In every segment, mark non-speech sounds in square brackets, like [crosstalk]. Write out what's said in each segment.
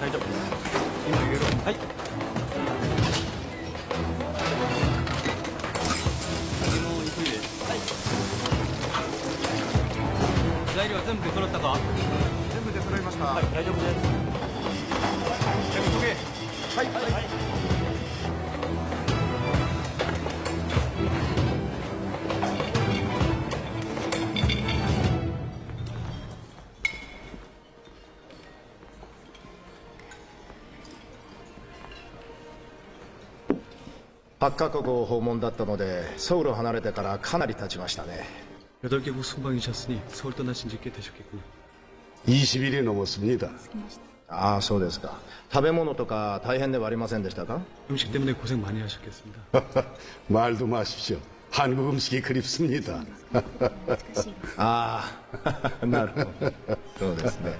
大丈夫です。今入れろはい。材料は全部出揃ったか？全部出揃いました。はい大丈夫です8カ国を訪問だったのでソウルを離れてからかなり経ちましたね 8개국 순방이셨으니 서울 떠나신 지 꽤 되셨겠군요 20일이 넘었습니다. ああそうですか食べ物とか大変ではありませんでしたか 음식 때문에 고생 많이 하셨겠습니다 말도 마십시오. 한국 음식이 그립습니다. ああなるほどそうですね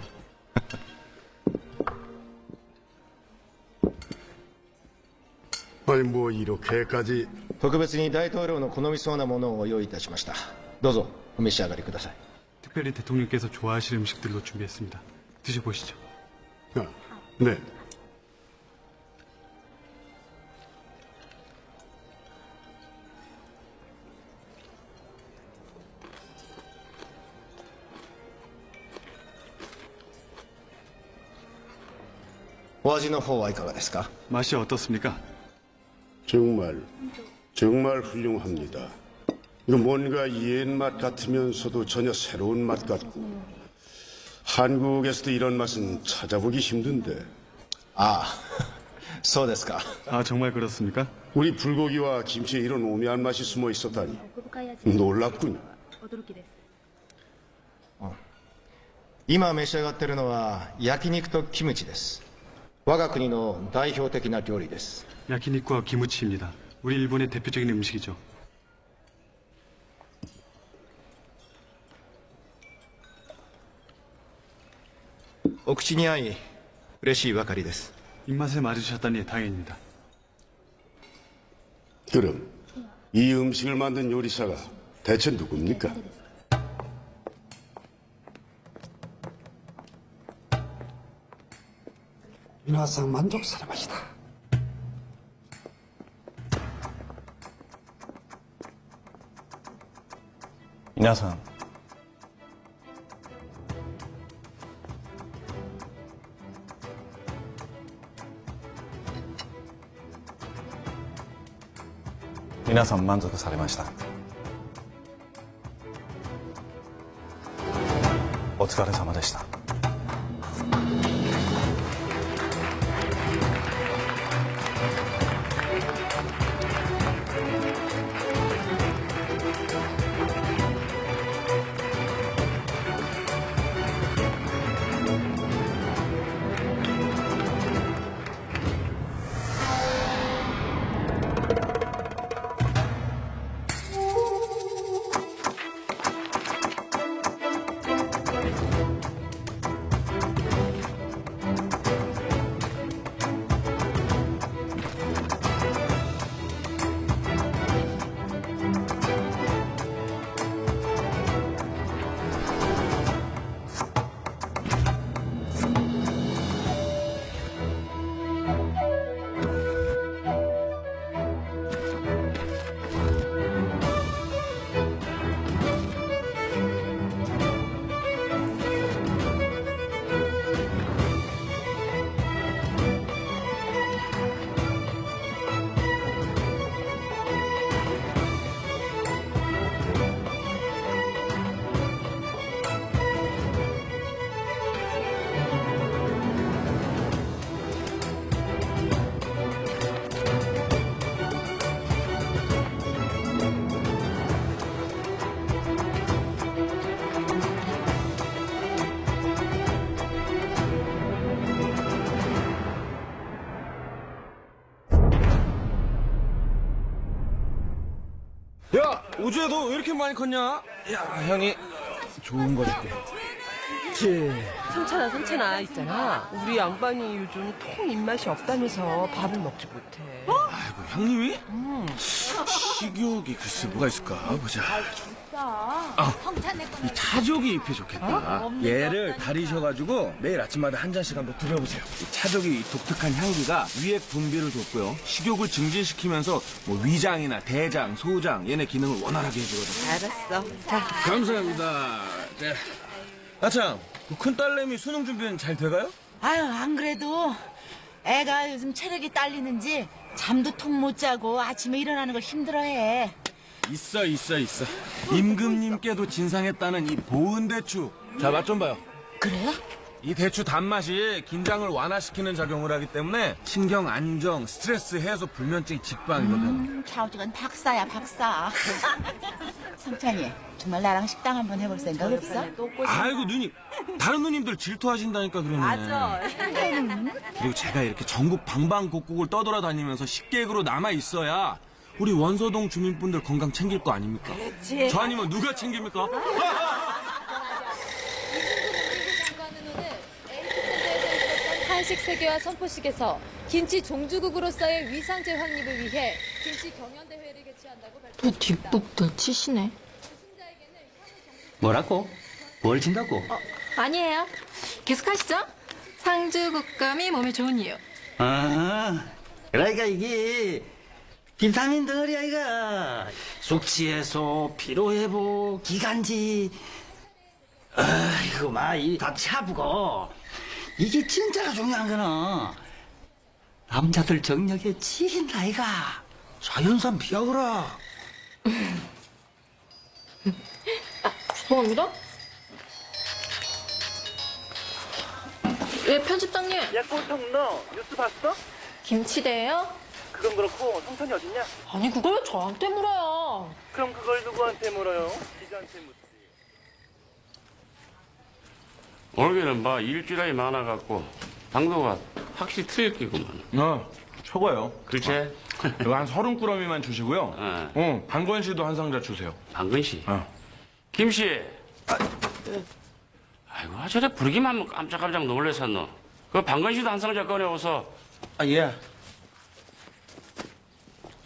特別に大統領の好みそうなものを用意いたしましたどうぞお召し上がりください 특별히 대통령께서 좋아하실 음식들로 준비했습니다 드셔보시죠 아, 네. 오味の方はいかがですか 맛이 어떻습니까? 정말 정말 훌륭합니다. 이거 뭔가 옛맛 같으면서도 전혀 새로운 맛 같고 한국에서도 이런 맛은 찾아보기 힘든데 [laughs] ああそうですか 아 정말 그렇습니까? 우리 불고기와 김치에 이런 오묘한 맛이 숨어 있었다니 奥深い味 놀랍군요. 驚きです今召し上がってるのは焼肉とキムチです我が国の代表的な料理です 야키니쿠와 기무치입니다. 우리 일본의 대표적인 음식이죠. 옥시니아이, 레시 와카리です. 입맛에 맞으셨다니 다행입니다. 그럼 이 음식을 만든 요리사가 대체 누굽니까? 민화상 만족스러워시다. 皆さん。皆さん満足されました？お疲れ様でした。 많이 컸냐? 야 형이 좋은 거 줄게. 삼찬아 삼찬아 있잖아 우리 양반이 요즘 통 입맛이 없다면서 밥을 먹지 못해 아이고 형님이? 식욕이 글쎄 뭐가 있을까 보자. 아, 이 차조기 잎이 좋겠다. 얘를 다리셔가지고 매일 아침마다 한 잔씩 한번 드려보세요. 이 차조기 이 독특한 향기가 위액 분비를 돕고요. 식욕을 증진시키면서 뭐 위장이나 대장, 소장 얘네 기능을 원활하게 해주거든요. 알았어 자 감사합니다. 자, 아참, 그 큰딸내미 수능 준비는 잘 돼가요? 아유 안 그래도 애가 요즘 체력이 딸리는지 잠도 통 못 자고 아침에 일어나는 걸 힘들어해. 있어, 있어, 있어. 임금님께도 진상했다는 이 보은 대추. 자, 맛 좀 봐요. 그래요? 이 대추 단맛이 긴장을 완화시키는 작용을 하기 때문에 신경 안정, 스트레스 해소, 불면증, 직방이거든. 좌우지간 박사야 박사. [laughs] 성찬이 정말 나랑 식당 한번 해볼 생각 없어? 아이고 누님, 다른 누님들 질투하신다니까 그러네. 맞아. 그리고 제가 이렇게 전국 방방곡곡을 떠돌아다니면서 식객으로 남아 있어야 우리 원서동 주민분들 건강 챙길 거 아닙니까? 그렇지. 저 아니면 누가 챙깁니까? [laughs] 한식 세계화 선포식에서 김치 종주국으로서의 위상제 확립을 위해 김치 경연 대회를 개최한다고 또 발표했습니다. 뒷북들 치시네. 뭐라고? 뭘 준다고? 아니에요. 계속하시죠. 상주 국감이 몸에 좋은 이유. 아, 그러니까 이게 비타민 덩어리야 이가 숙취 해소, 피로 회복, 기관지. 아이고 마이다 차부고 이게 진짜가 중요한 거는 남자들 정력에 지인 나이가 자연산 비어그라. 죄송합니다. 예, 편집장님. 야, 꼬통 너 뉴스 봤어? 김치대예요? 그건 그렇고 성천이 어딨냐? 아니, 그걸 왜 저한테 물어요? 그럼 그걸 누구한테 물어요? 기자한테 묻지. 올해는 뭐 일주일이 많아갖고 당도가 확실히 틀렸기구만. 어, 최고예요. 그렇지? 이거 한 서른 꾸러미만 주시고요. 어. 응, 방건 씨도 한 상자 주세요. 방근 씨. 어. 김 씨. 아이고, 아, 저래 부르기만 하면 깜짝깜짝 놀래서 너. 그 방건 씨도 한 상자 꺼내오서. 아, 예.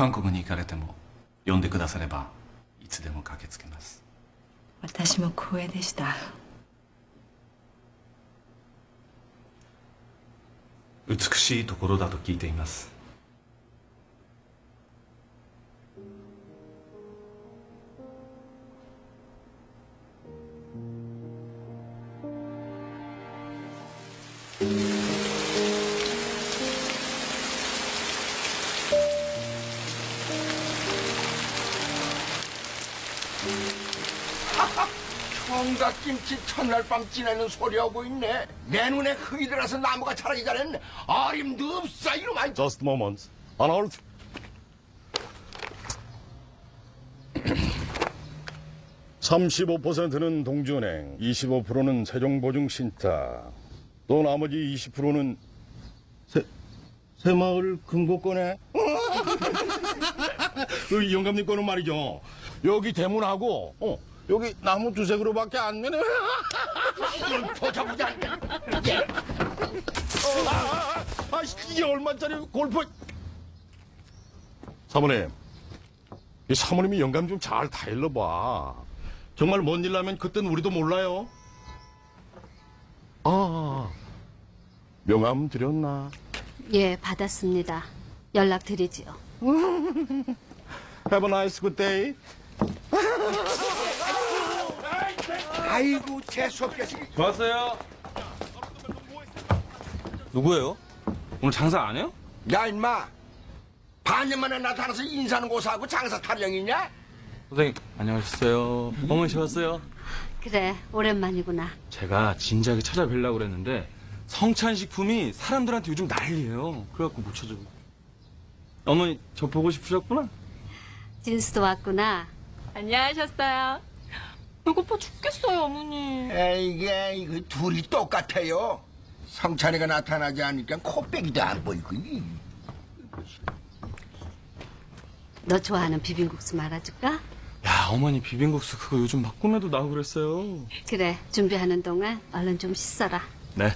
韓国に行かれても呼んでくださればいつでも駆けつけます私も光栄でした。美しいところだと聞いています「 총각김치 첫날 밤 지내는 소리하고 있네 내 눈에 흙이 들어서 나무가 자라기 전엔 아림도 없어 이놈아 Just moment. On hold. (35%는) 동주은행 (25%는) 세종보증신탁 또 나머지 (20%는) 새, 새마을 금고권에 [laughs] 그 영감님 거는 말이죠 여기 대문하고 어, 여기 나무 두세 그루밖에 안 되네 보자 보자 아, 아, 이게 얼마짜리 골프? 사모님, 이 사모님이 영감 좀 잘 다일러봐. 정말 뭔 일 나면 그땐 우리도 몰라요. 아, 명함 드렸나? 예, 받았습니다. 연락 드리지요. [laughs] Have a nice good day. [laughs] 아이고 재수없겠어 좋았어요. 누구예요? 오늘 장사 안 해요? 야 임마 반년 만에 나타나서 인사는 고사하고 장사 타령이냐? 선생님 안녕하셨어요. 어머니 저 왔어요. 그래 오랜만이구나. 제가 진작에 찾아뵈려고 그랬는데 성찬 식품이 사람들한테 요즘 난리예요. 그래갖고 못 찾아고. 어머니 저 보고 싶으셨구나. 진수도 왔구나. 안녕하셨어요. 어머니. 에이게 이거 둘이 똑같아요. 성찬이가 나타나지 않으니까 코빼기도 안 보이고. 이. 너 좋아하는 비빔국수 말아줄까? 야 어머니 비빔국수 그거 요즘 막 꿈에도 나오고 그랬어요. 그래 준비하는 동안 얼른 좀 씻어라. 네.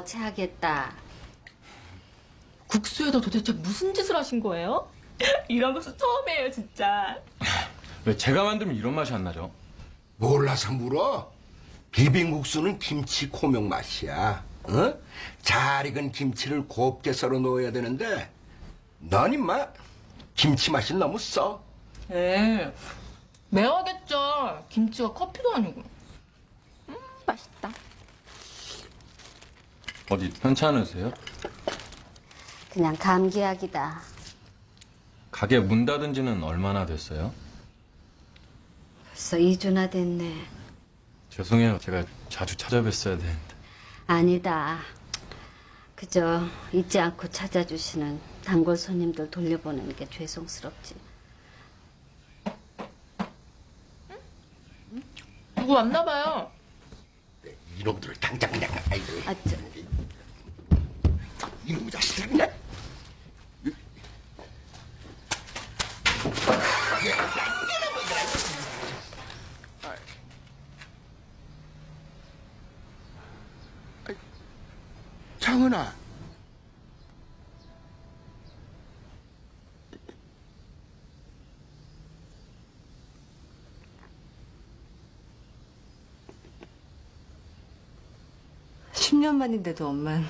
어 체하겠다. 국수에다 도대체 무슨 짓을 하신 거예요? [laughs] 이런 국수 처음이에요, 진짜. 왜 제가 만들면 이런 맛이 안 나죠? 몰라서 물어? 비빔국수는 김치 고명 맛이야. 어? 잘 익은 김치를 곱게 썰어 넣어야 되는데 넌 임마 김치 맛이 너무 써. 에 매워겠죠. 김치가 커피도 아니고. 음, 맛있다. 어디 편찮으세요? 그냥 감기약이다. 가게 문 닫은 지는 얼마나 됐어요? 벌써 2주나 됐네. 죄송해요. 제가 자주 찾아뵀어야 되는데. 아니다. 그저 잊지 않고 찾아주시는 단골 손님들 돌려보내는 게 죄송스럽지. 누구 왔나 봐요. 이놈들을 당장 그냥 아이고 아, 저, 이놈 자식들 그냥. 장은아. 십년 만인데도 엄만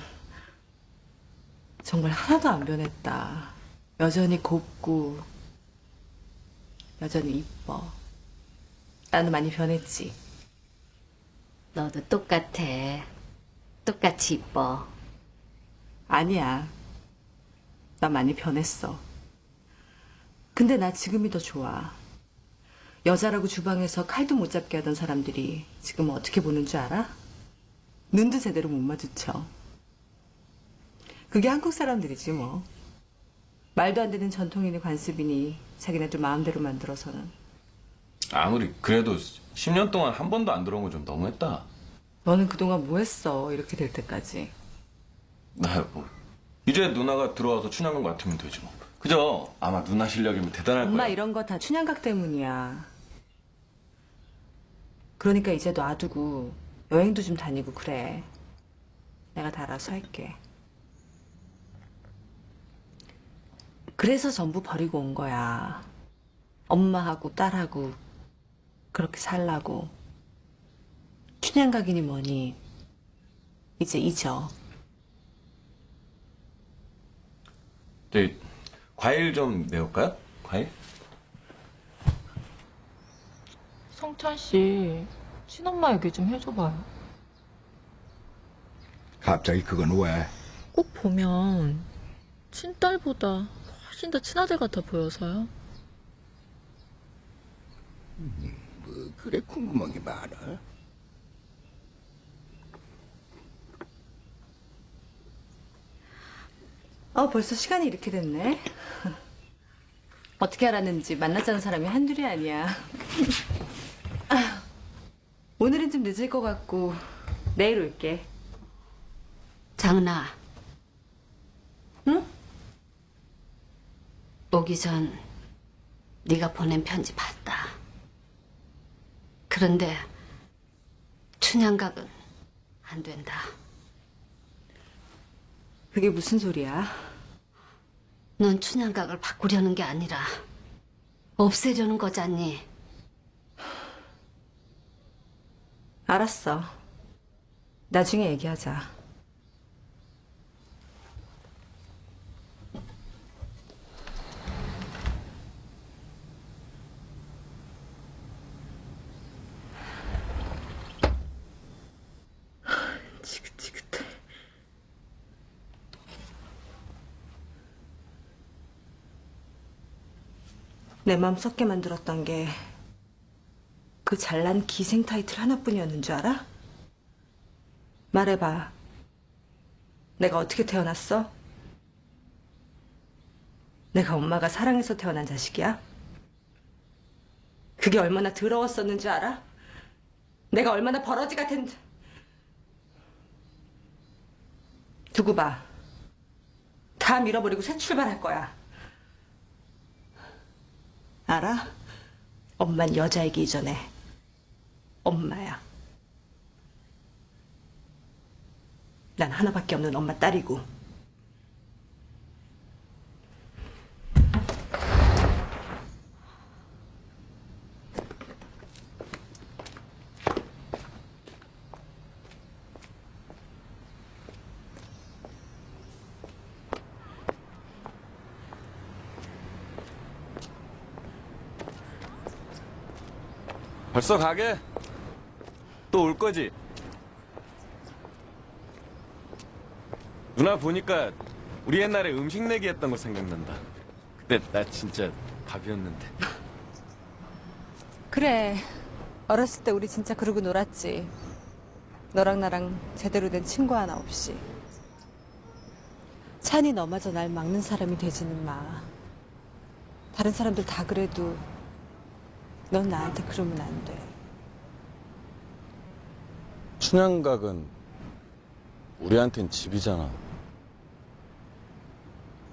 정말 하나도 안 변했다. 여전히 곱고 여전히 이뻐. 나는 많이 변했지. 너도 똑같아. 똑같이 이뻐. 아니야. 나 많이 변했어. 근데 나 지금이 더 좋아. 여자라고 주방에서 칼도 못 잡게 하던 사람들이 지금 어떻게 보는 줄 알아? 눈도 제대로 못 마주쳐. 그게 한국 사람들이지 뭐. 말도 안 되는 전통인의 관습이니 자기네들 마음대로 만들어서는. 아무리 그래도 10년 동안 한 번도 안 들어온 건좀 너무했다. 너는 그동안 뭐 했어? 이렇게 될 때까지. 나 뭐. 이제 누나가 들어와서 춘향군 같으면 되지 뭐. 그죠? 아마 누나 실력이면 대단할 엄마 거야. 이런 거 다 춘향각 때문이야. 그러니까 이제 놔두고 여행도 좀 다니고 그래. 내가 다 알아서 할게. 그래서 전부 버리고 온 거야. 엄마하고 딸하고 그렇게 살라고. 춘향각이니 뭐니 이제 잊어. 저희 과일 좀 내올까요? 과일? 성찬 씨, 친엄마 얘기 좀 해줘봐요. 갑자기 그건 왜? 꼭 보면 친딸보다 훨씬 더 친아들 같아 보여서요. 뭐 그래 궁금한 게 많아. 어, 벌써 시간이 이렇게 됐네. 어떻게 알았는지 만나자는 사람이 한둘이 아니야. 아, 오늘은 좀 늦을 것 같고 내일 올게. 장은아. 응? 오기 전 네가 보낸 편지 봤다. 그런데 춘향각은 안 된다. 그게 무슨 소리야? 넌 춘향각을 바꾸려는 게 아니라 없애려는 거잖니. 알았어. 나중에 얘기하자. 지긋지긋해. 내 마음 썩게 만들었던 게 그 잘난 기생 타이틀 하나뿐이었는 줄 알아? 말해봐. 내가 어떻게 태어났어? 내가 엄마가 사랑해서 태어난 자식이야? 그게 얼마나 더러웠었는 줄 알아? 내가 얼마나 버러지 같은... 두고 봐. 다 밀어버리고 새 출발할 거야. 알아? 엄만 여자이기 이전에 엄마야. 난 하나밖에 없는 엄마 딸이고. 벌써 가게? 또 올 거지? 누나 보니까 우리 옛날에 음식 내기 했던 거 생각난다. 그때 나 진짜 밥이었는데. 그래. 어렸을 때 우리 진짜 그러고 놀았지. 너랑 나랑 제대로 된 친구 하나 없이. 찬이 너마저 날 막는 사람이 되지는 마. 다른 사람들 다 그래도 넌 나한테 그러면 안 돼. 춘향각은 우리한텐 집이잖아.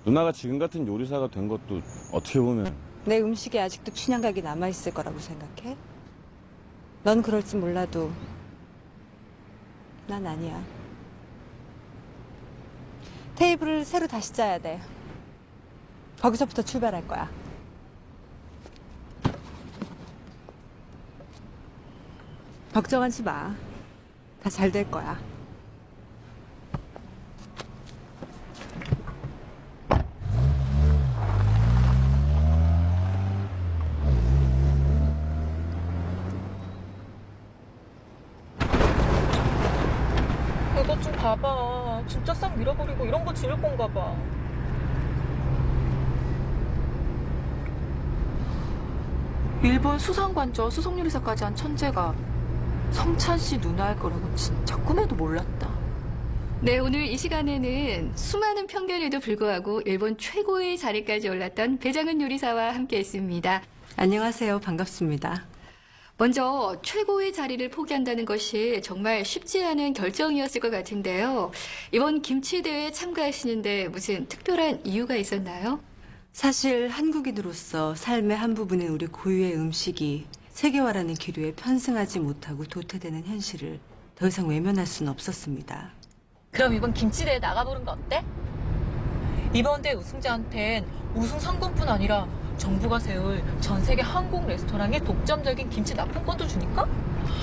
누나가 지금 같은 요리사가 된 것도 어떻게 보면 내 음식에 아직도 춘향각이 남아있을 거라고 생각해? 넌 그럴지 몰라도 난 아니야. 테이블을 새로 다시 짜야 돼. 거기서부터 출발할 거야. 걱정하지 마. 다 잘 될 거야. 봐봐. 진짜 싹 밀어버리고 이런 거 지을 건가 봐. 일본 수상관저 수송요리사까지 한 천재가 성찬 씨 누나일 거라고 진짜 꿈에도 몰랐다. 네, 오늘 이 시간에는 수많은 편견에도 불구하고 일본 최고의 자리까지 올랐던 배장은 요리사와 함께 했습니다. 안녕하세요. 반갑습니다. 먼저 최고의 자리를 포기한다는 것이 정말 쉽지 않은 결정이었을 것 같은데요. 이번 김치 대회에 참가하시는데 무슨 특별한 이유가 있었나요? 사실 한국인으로서 삶의 한 부분인 우리 고유의 음식이 세계화라는 기류에 편승하지 못하고 도태되는 현실을 더 이상 외면할 수는 없었습니다. 그럼 이번 김치대회 나가보는 거 어때? 이번 대회 우승자한텐 우승 상금뿐 아니라 정부가 세울 전 세계 한국 레스토랑의 독점적인 김치 납품권도 주니까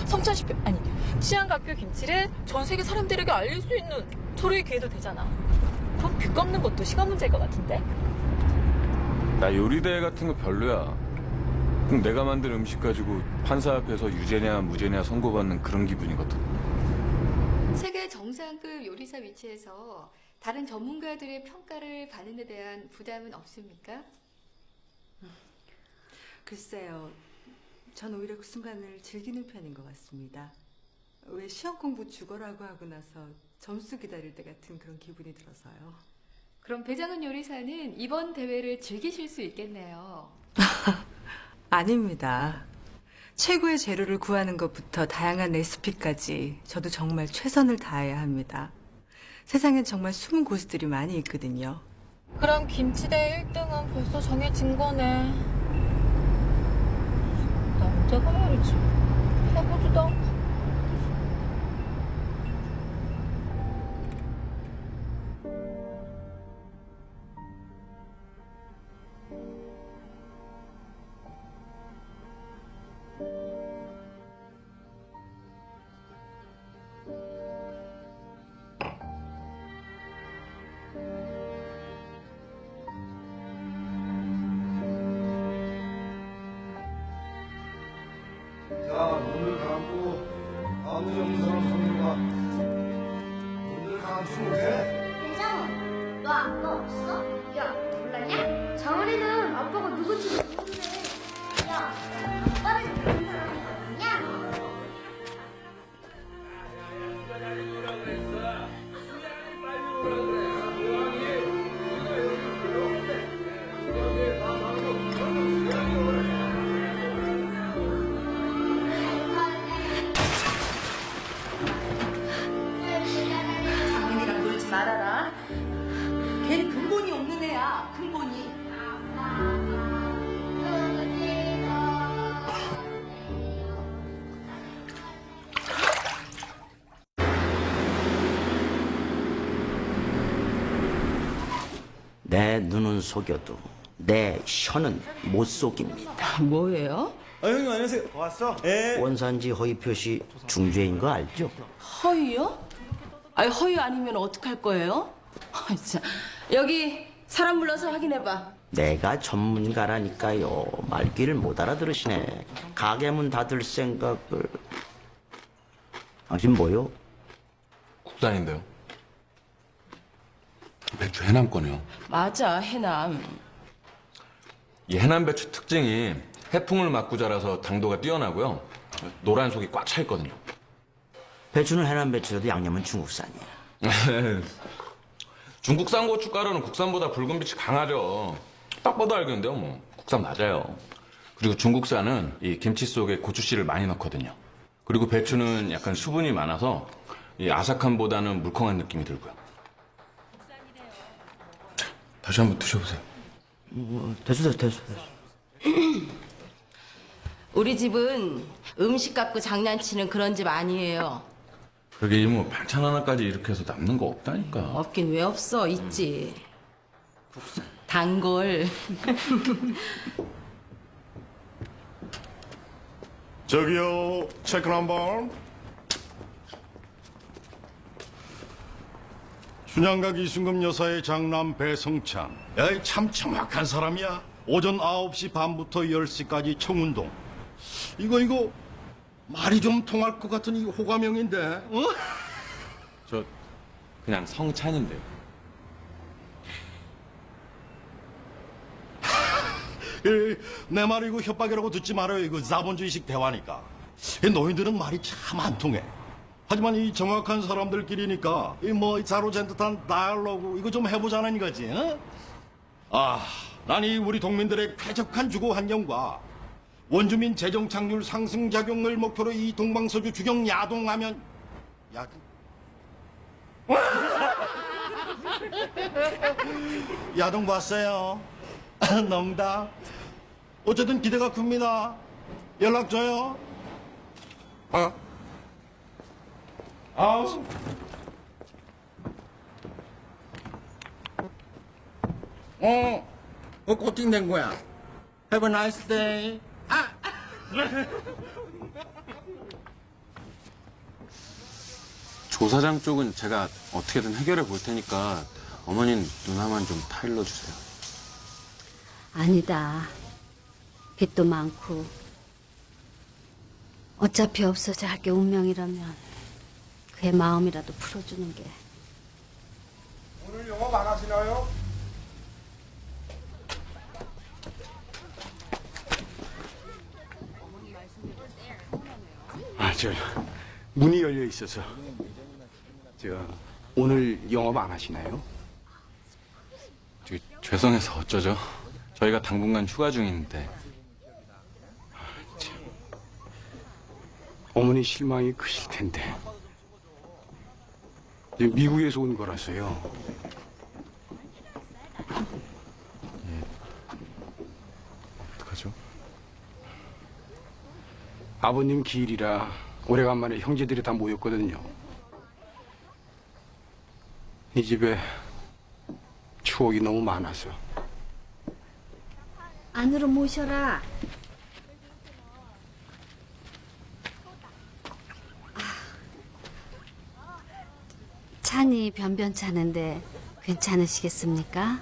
성찬시표 아니 치안각표 김치를 전 세계 사람들에게 알릴 수 있는 서로의 기회도 되잖아. 그럼 빚 갚는 것도 시간 문제일 것 같은데? 나 요리대회 같은 거 별로야. 꼭 내가 만든 음식 가지고 판사 앞에서 유죄냐 무죄냐 선고받는 그런 기분이거든. 세계 정상급 요리사 위치에서 다른 전문가들의 평가를 받는 데 대한 부담은 없습니까? 글쎄요. 전 오히려 그 순간을 즐기는 편인 것 같습니다. 왜 시험 공부 죽어라고 하고 나서 점수 기다릴 때 같은 그런 기분이 들어서요. 그럼 배장은 요리사는 이번 대회를 즐기실 수 있겠네요. [laughs] 아닙니다. 최고의 재료를 구하는 것부터 다양한 레시피까지 저도 정말 최선을 다해야 합니다. 세상엔 정말 숨은 고수들이 많이 있거든요. 그럼 김치대회 1등은 벌써 정해진 거네. 남자가 말이지. 해보지도 않고. 내 눈은 속여도 내 혀는 못 속입니다. 뭐예요? 아, 형님 안녕하세요. 왔어? 예. 원산지 허위 표시 중죄인 거 알죠? 허위요? 아니 허위 아니면 어떡할 거예요? 아, 참. 여기 사람 불러서 확인해봐. 내가 전문가라니까요. 말귀를 못 알아들으시네. 가게 문 닫을 생각을. 당신 뭐요? 국산인데요. 배추 해남 거네요. 맞아 해남. 이 해남 배추 특징이 해풍을 맞고 자라서 당도가 뛰어나고요. 노란 속이 꽉 차 있거든요. 배추는 해남 배추라도 양념은 중국산이야. [laughs] 중국산 고춧가루는 국산보다 붉은 빛이 강하죠. 딱 봐도 알겠는데요, 뭐. 국산 맞아요. 그리고 중국산은 이 김치 속에 고추씨를 많이 넣거든요. 그리고 배추는 약간 수분이 많아서 이 아삭함보다는 물컹한 느낌이 들고요. 자, 다시 한번 드셔보세요. 뭐, 됐어, 됐어, 됐어. [clears throat] 우리 집은 음식 갖고 장난치는 그런 집 아니에요. 그러게 이모 반찬 하나까지 이렇게 해서 남는 거 없다니까. 없긴 왜 없어 있지. 단골. 저기요, 체크 한번. 춘향각 이순금 여사의 장남 배성찬. 야이 참 정확한 사람이야. 오전 9시 반부터 10시까지 청운동. 이거 이거 말이 좀 통할 것 같은 이 호감형인데. 어? 저 그냥 성찬인데요. [laughs] 에, 내 말이 이거 협박이라고 듣지 말아요. 이거 자본주의식 대화니까. 이 노인들은 말이 참 안 통해. 하지만 이 정확한 사람들끼리니까 이뭐 자로잰 듯한 다이얼로그 이거 좀 해보자는 이거지. 어? 아, 난 이 우리 동민들의 쾌적한 주거 환경과 원주민 재정 창률 상승 작용을 목표로 이 동방서주 주경 야동하면 야동 [laughs] 야동 봤어요. [laughs] 농담. 어쨌든 기대가 큽니다. 연락 줘요. 어? 아우. 어, 어, 코팅 된 거야. Have a nice day. 아! [laughs] 조사장 쪽은 제가 어떻게든 해결해 볼 테니까 어머님 누나만 좀 타일러 주세요. 아니다. 빚도 많고. 어차피 없어져 할 게 운명이라면 그의 마음이라도 풀어주는 게. 오늘 영업 안 하시나요? 아, 저 문이 열려 있어서 저 오늘 영업 안 하시나요? 저기 죄송해서 어쩌죠? 저희가 당분간 휴가 중인데 어머니 실망이 크실 텐데 미국에서 온 거라서요. 어떡하죠? 아버님 기일이라 오래간만에 형제들이 다 모였거든요. 이 집에 추억이 너무 많아서 안으로 모셔라. 찬이 변변찮은데 괜찮으시겠습니까?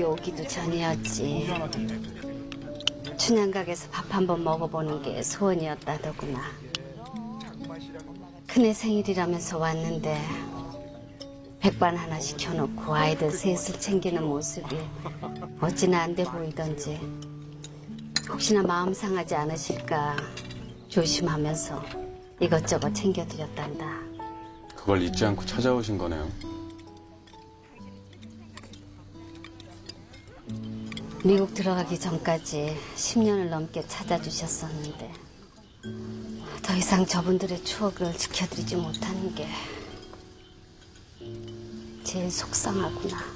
여기 오기도 전이었지. 춘향각에서 밥 한 번 먹어보는 게 소원이었다더구나. 큰애 생일이라면서 왔는데 백반 하나 시켜놓고 아이들 셋을 챙기는 모습이 어찌나 안 돼 보이던지 혹시나 마음 상하지 않으실까 조심하면서 이것저것 챙겨드렸단다. 그걸 잊지 않고 찾아오신 거네요. 미국 들어가기 전까지 10년을 넘게 찾아주셨었는데 더 이상 저분들의 추억을 지켜드리지 못하는 게 제일 속상하구나.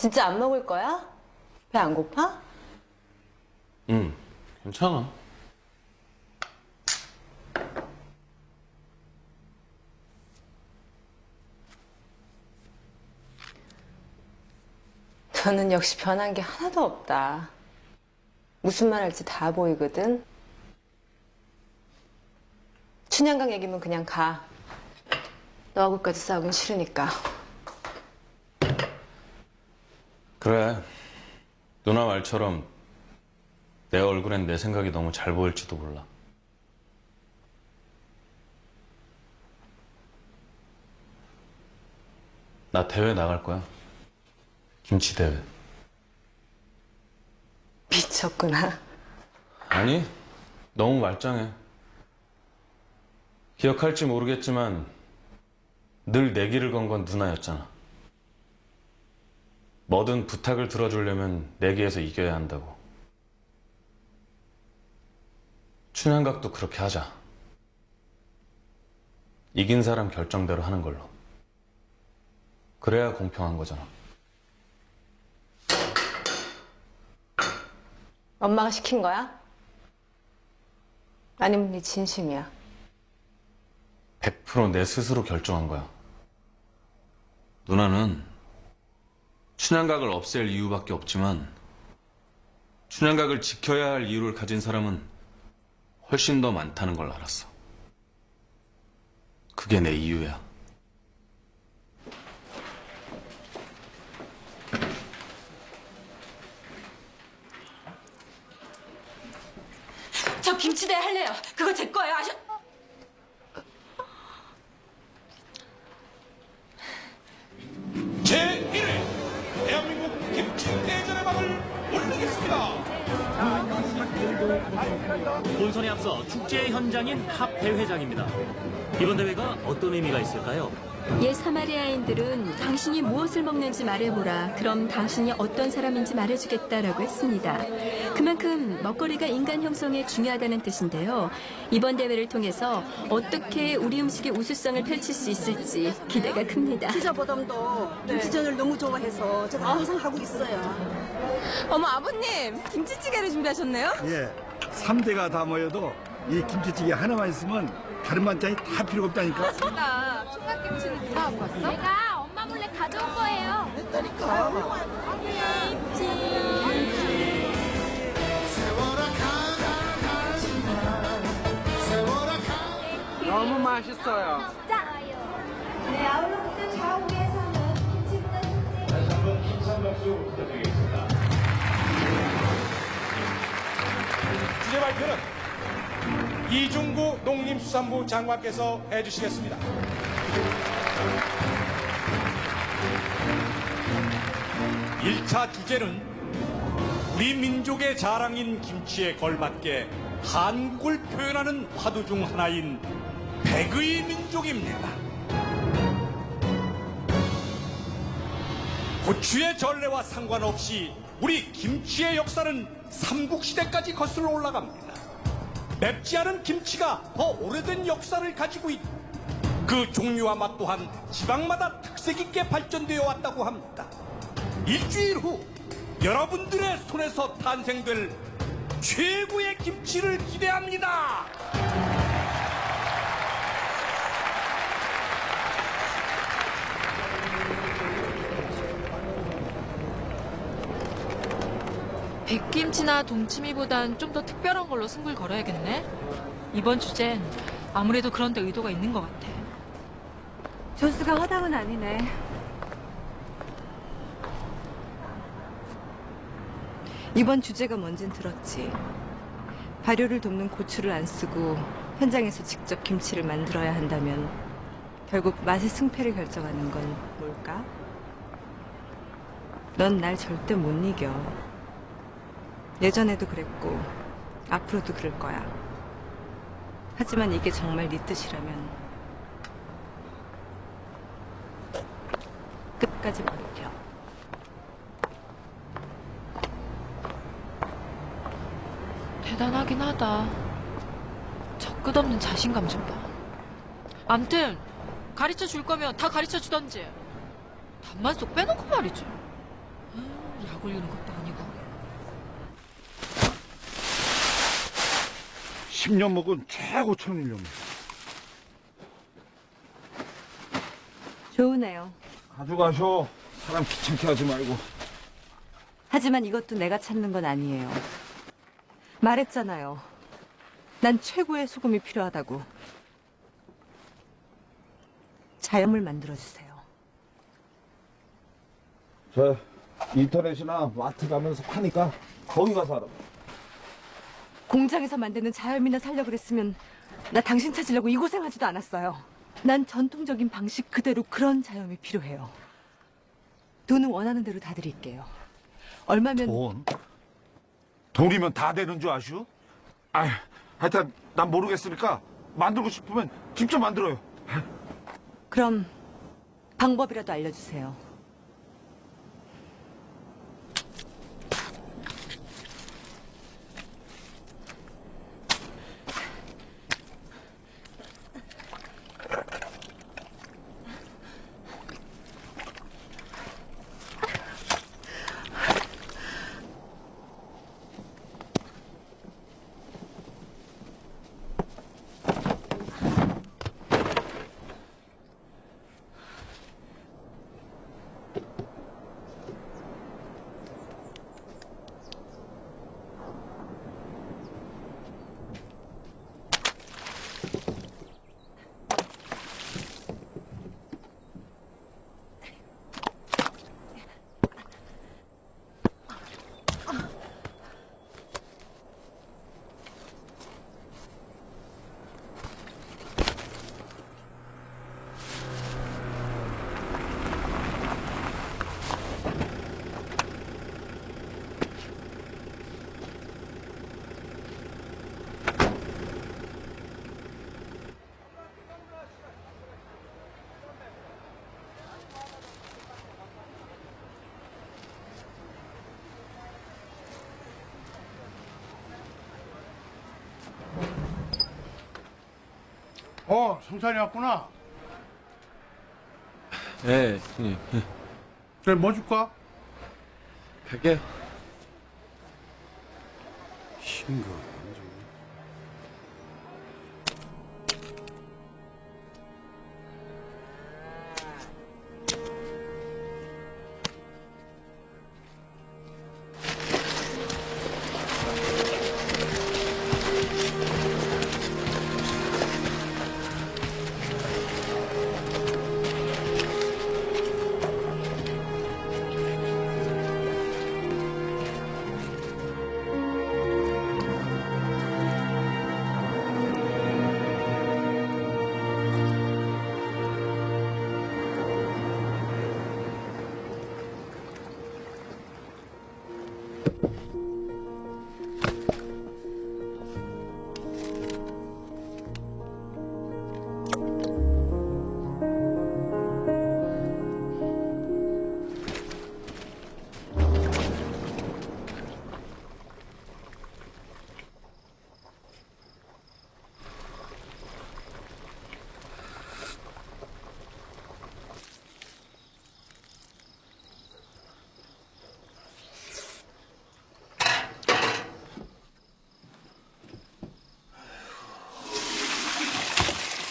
진짜 안 먹을 거야? 배 안 고파? 응, 괜찮아. 너는 역시 변한 게 하나도 없다. 무슨 말 할지 다 보이거든. 춘향강 얘기면 그냥 가. 너하고까지 싸우긴 싫으니까. 그래. 누나 말처럼 내 얼굴엔 내 생각이 너무 잘 보일지도 몰라. 나 대회 나갈 거야. 김치 대회. 미쳤구나. 아니, 너무 말짱해. 기억할지 모르겠지만 늘내 길을 건건 누나였잖아. 뭐든 부탁을 들어주려면 내기에서 이겨야 한다고. 춘향각도 그렇게 하자. 이긴 사람 결정대로 하는 걸로. 그래야 공평한 거잖아. 엄마가 시킨 거야? 아니면 네 진심이야? 100%내 스스로 결정한 거야. 누나는 춘향각을 없앨 이유밖에 없지만 춘향각을 지켜야 할 이유를 가진 사람은 훨씬 더 많다는 걸 알았어. 그게 내 이유야. 저 김치대 할래요. 그거 제 거예요. 아셔... 제 본선에 앞서 축제 현장인 합 대회장입니다. 이번 대회가 어떤 의미가 있을까요? 옛 사마리아인들은 당신이 무엇을 먹는지 말해보라. 그럼 당신이 어떤 사람인지 말해주겠다라고 했습니다. 그만큼 먹거리가 인간 형성에 중요하다는 뜻인데요. 이번 대회를 통해서 어떻게 우리 음식의 우수성을 펼칠 수 있을지 기대가 큽니다. 피자보담도 김치전을 너무 좋아해서 제가 항상 하고 있어요. 어머 아버님 김치찌개를 준비하셨네요? 예, 3대가 다 모여도 이 김치찌개 하나만 있으면 다른 반찬이 다 필요 없다니까. 나 총각김치는 누가 갖고 왔어? 내가 엄마 몰래 가져온 거예요. 너무 맛있어요. 네, 아울러부터 좌우에서는 김치보다 다시 한번 힘찬 박수 부탁드리겠습니다. 주제 발표는 이중구 농림수산부 장관께서 해주시겠습니다. 일차 주제는 우리 민족의 자랑인 김치에 걸맞게 한국을 표현하는 화두 중 하나인 백의 민족입니다. 고추의 전례와 상관없이 우리 김치의 역사는 삼국시대까지 거슬러 올라갑니다. 맵지 않은 김치가 더 오래된 역사를 가지고 있고 그 종류와 맛 또한 지방마다 특색 있게 발전되어 왔다고 합니다. 일주일 후 여러분들의 손에서 탄생될 최고의 김치를 기대합니다. 백김치나 동치미보단 좀 더 특별한 걸로 승부를 걸어야겠네. 이번 주제는 아무래도 그런 데 의도가 있는 것 같아. 조수가 허당은 아니네. 이번 주제가 뭔진 들었지. 발효를 돕는 고추를 안 쓰고 현장에서 직접 김치를 만들어야 한다면 결국 맛의 승패를 결정하는 건 뭘까? 넌 날 절대 못 이겨. 예전에도 그랬고 앞으로도 그럴 거야. 하지만 이게 정말 네 뜻이라면 끝까지 버텨. 대단하긴 하다. 저 끝없는 자신감 좀 봐. 암튼 가르쳐 줄 거면 다 가르쳐 주던지. 답만 쏙 빼놓고 말이지. 음, 약 올리는 것도 아니고. 10년 먹은 최고 천일염. 좋으네요. 가져가셔. 사람 귀찮게 하지 말고. 하지만 이것도 내가 찾는 건 아니에요. 말했잖아요. 난 최고의 소금이 필요하다고. 자연물 만들어주세요. 저 인터넷이나 마트 가면서 파니까 거기 가서 하라. 공장에서 만드는 자연미나 살려 그랬으면 나 당신 찾으려고 이 고생하지도 않았어요. 난 전통적인 방식 그대로 그런 자연이 필요해요. 돈은 원하는 대로 다 드릴게요. 얼마면 돈? 돈이면 다 되는 줄 아슈? 아, 하여튼 난 모르겠으니까 만들고 싶으면 직접 만들어요. 그럼 방법이라도 알려주세요. 어, 성찬이 왔구나. 네, 형님. 그래, 뭐 줄까? 갈게요.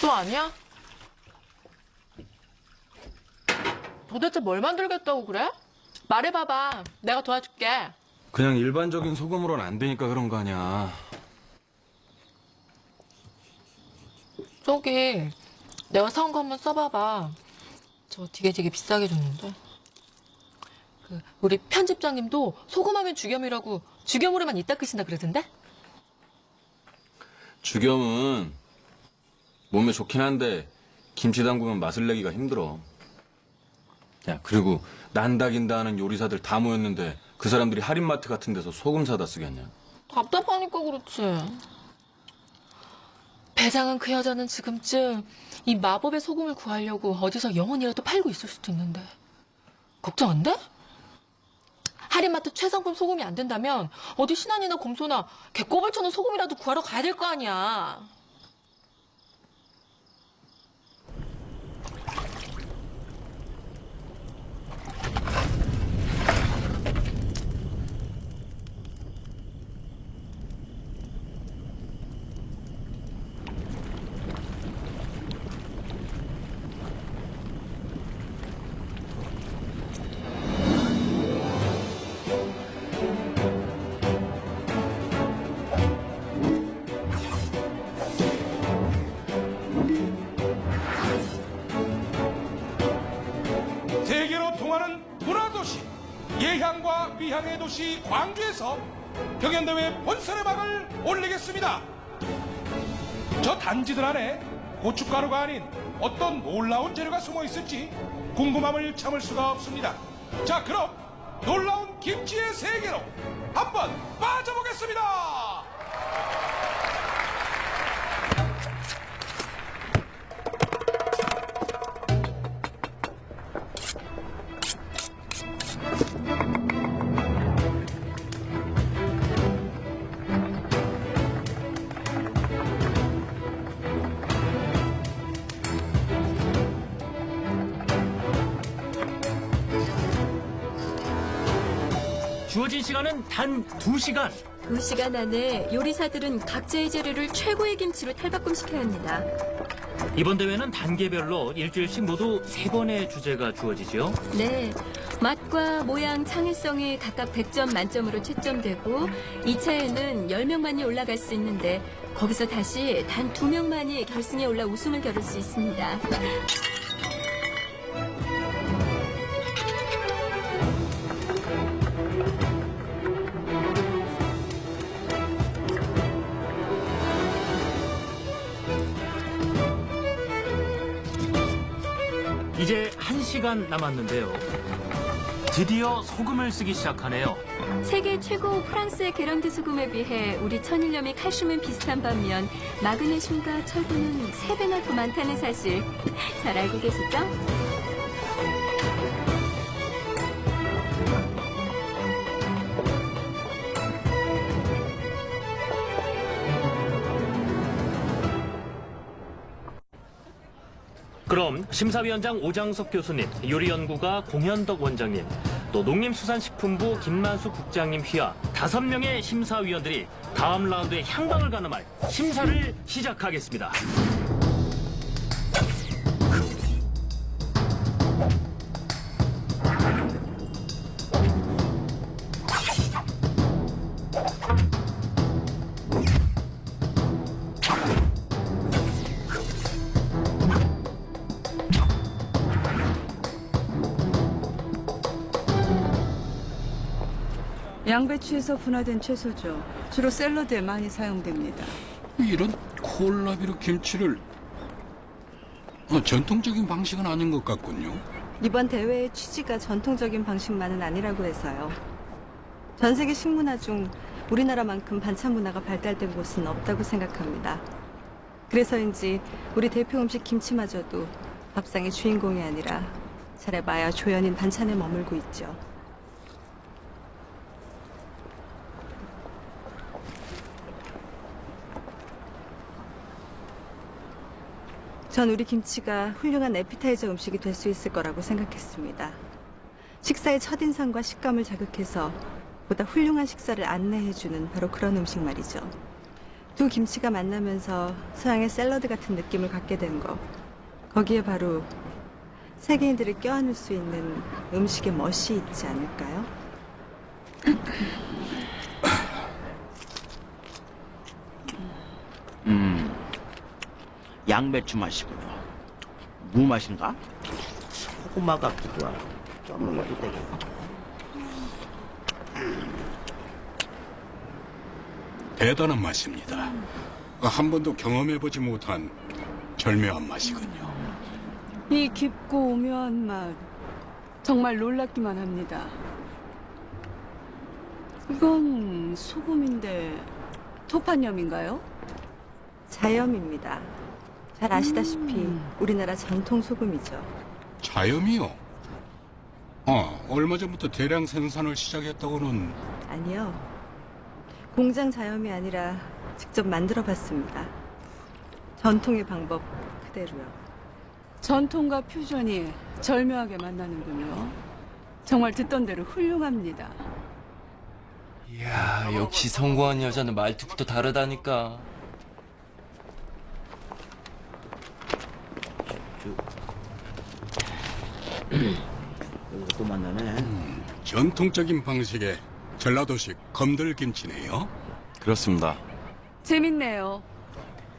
또 아니야? 도대체 뭘 만들겠다고 그래? 말해봐봐. 내가 도와줄게. 그냥 일반적인 소금으로는 안 되니까 그런 거 아니야. 저기 내가 사온 거 한번 써봐봐. 저 되게 되게 비싸게 줬는데. 그 우리 편집장님도 소금하면 죽염이라고 죽염으로만 이따 끄신다 그러던데? 죽염은 몸에 좋긴 한데 김치 담그면 맛을 내기가 힘들어. 야 그리고 난다긴다 하는 요리사들 다 모였는데 그 사람들이 할인마트 같은 데서 소금 사다 쓰겠냐? 답답하니까 그렇지. 배장은 그 여자는 지금쯤 이 마법의 소금을 구하려고 어디서 영혼이라도 팔고 있을 수도 있는데 걱정 안 돼? 할인마트 최상품 소금이 안 된다면 어디 신안이나 곰소나 개꼬불 쳐는 소금이라도 구하러 가야 될 거 아니야. 광주에서 경연대회 본선의 막을 올리겠습니다. 저 단지들 안에 고춧가루가 아닌 어떤 놀라운 재료가 숨어 있을지 궁금함을 참을 수가 없습니다. 자, 그럼 놀라운 김치의 세계로 한번 빠져보겠습니다. 단 2시간. 두 시간 안에 요리사들은 각자의 재료를 최고의 김치로 탈바꿈시켜야 합니다. 이번 대회는 단계별로 일주일씩 모두 세번의 주제가 주어지죠. 네. 맛과 모양, 창의성이 각각 100점 만점으로 채점되고 2차에는 10명만이 올라갈 수 있는데 거기서 다시 단 2명만이 결승에 올라 우승을 겨룰 수 있습니다. 1시간 남았는데요. 드디어 소금을 쓰기 시작하네요. 세계 최고 프랑스의 게런드 소금에 비해 우리 천일염의 칼슘은 비슷한 반면 마그네슘과 철분은 3배나 더 많다는 사실 잘 알고 계시죠? 그럼 심사위원장 오장석 교수님, 요리연구가 공현덕 원장님, 또 농림수산식품부 김만수 국장님 휘하 다섯 명의 심사위원들이 다음 라운드에 향방을 가늠할 심사를 시작하겠습니다. 양배추에서 분화된 채소죠. 주로 샐러드에 많이 사용됩니다. 이런 콜라비로 김치를 어, 전통적인 방식은 아닌 것 같군요. 이번 대회의 취지가 전통적인 방식만은 아니라고 해서요. 전 세계 식문화 중 우리나라만큼 반찬 문화가 발달된 곳은 없다고 생각합니다. 그래서인지 우리 대표 음식 김치마저도 밥상의 주인공이 아니라 잘해봐야 조연인 반찬에 머물고 있죠. 전 우리 김치가 훌륭한 에피타이저 음식이 될 수 있을 거라고 생각했습니다. 식사의 첫인상과 식감을 자극해서 보다 훌륭한 식사를 안내해주는 바로 그런 음식 말이죠. 두 김치가 만나면서 서양의 샐러드 같은 느낌을 갖게 된 거. 거기에 바로 세계인들을 껴안을 수 있는 음식의 멋이 있지 않을까요? 음, 양배추 맛이군요. 무 맛인가? 고구마 같기도 하고 좀 먹어도 되겠고. 대단한 맛입니다. 한 번도 경험해보지 못한 절묘한 맛이군요. 이 깊고 오묘한 맛 정말 놀랍기만 합니다. 이건 소금인데 토판염인가요? 자염입니다. 잘 아시다시피 우리나라 전통 소금이죠. 자염이요? 아, 얼마 전부터 대량 생산을 시작했다고는 아니요. 공장 자염이 아니라 직접 만들어 봤습니다. 전통의 방법 그대로요. 전통과 퓨전이 절묘하게 만나는군요. 정말 듣던 대로 훌륭합니다. 이야, 역시 성공한 여자는 말투부터 다르다니까. 여기서 또 [clears throat] 만나네. 전통적인 방식의 전라도식 검들김치네요. 그렇습니다. 재밌네요.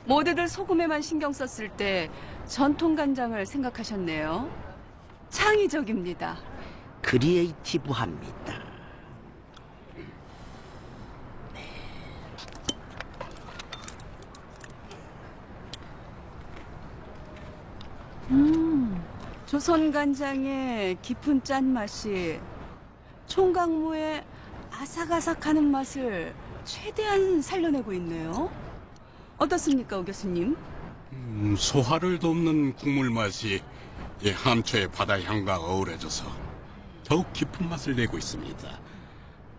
모두들 소금에만 신경 썼을 때 전통 간장을 생각하셨네요. 창의적입니다. 크리에이티브합니다. 조선 간장의 깊은 짠맛이 총각무의 아삭아삭하는 맛을 최대한 살려내고 있네요. 어떻습니까, 오 교수님? 음, 소화를 돕는 국물 맛이 이 함초의 바다 향과 어우러져서 더욱 깊은 맛을 내고 있습니다.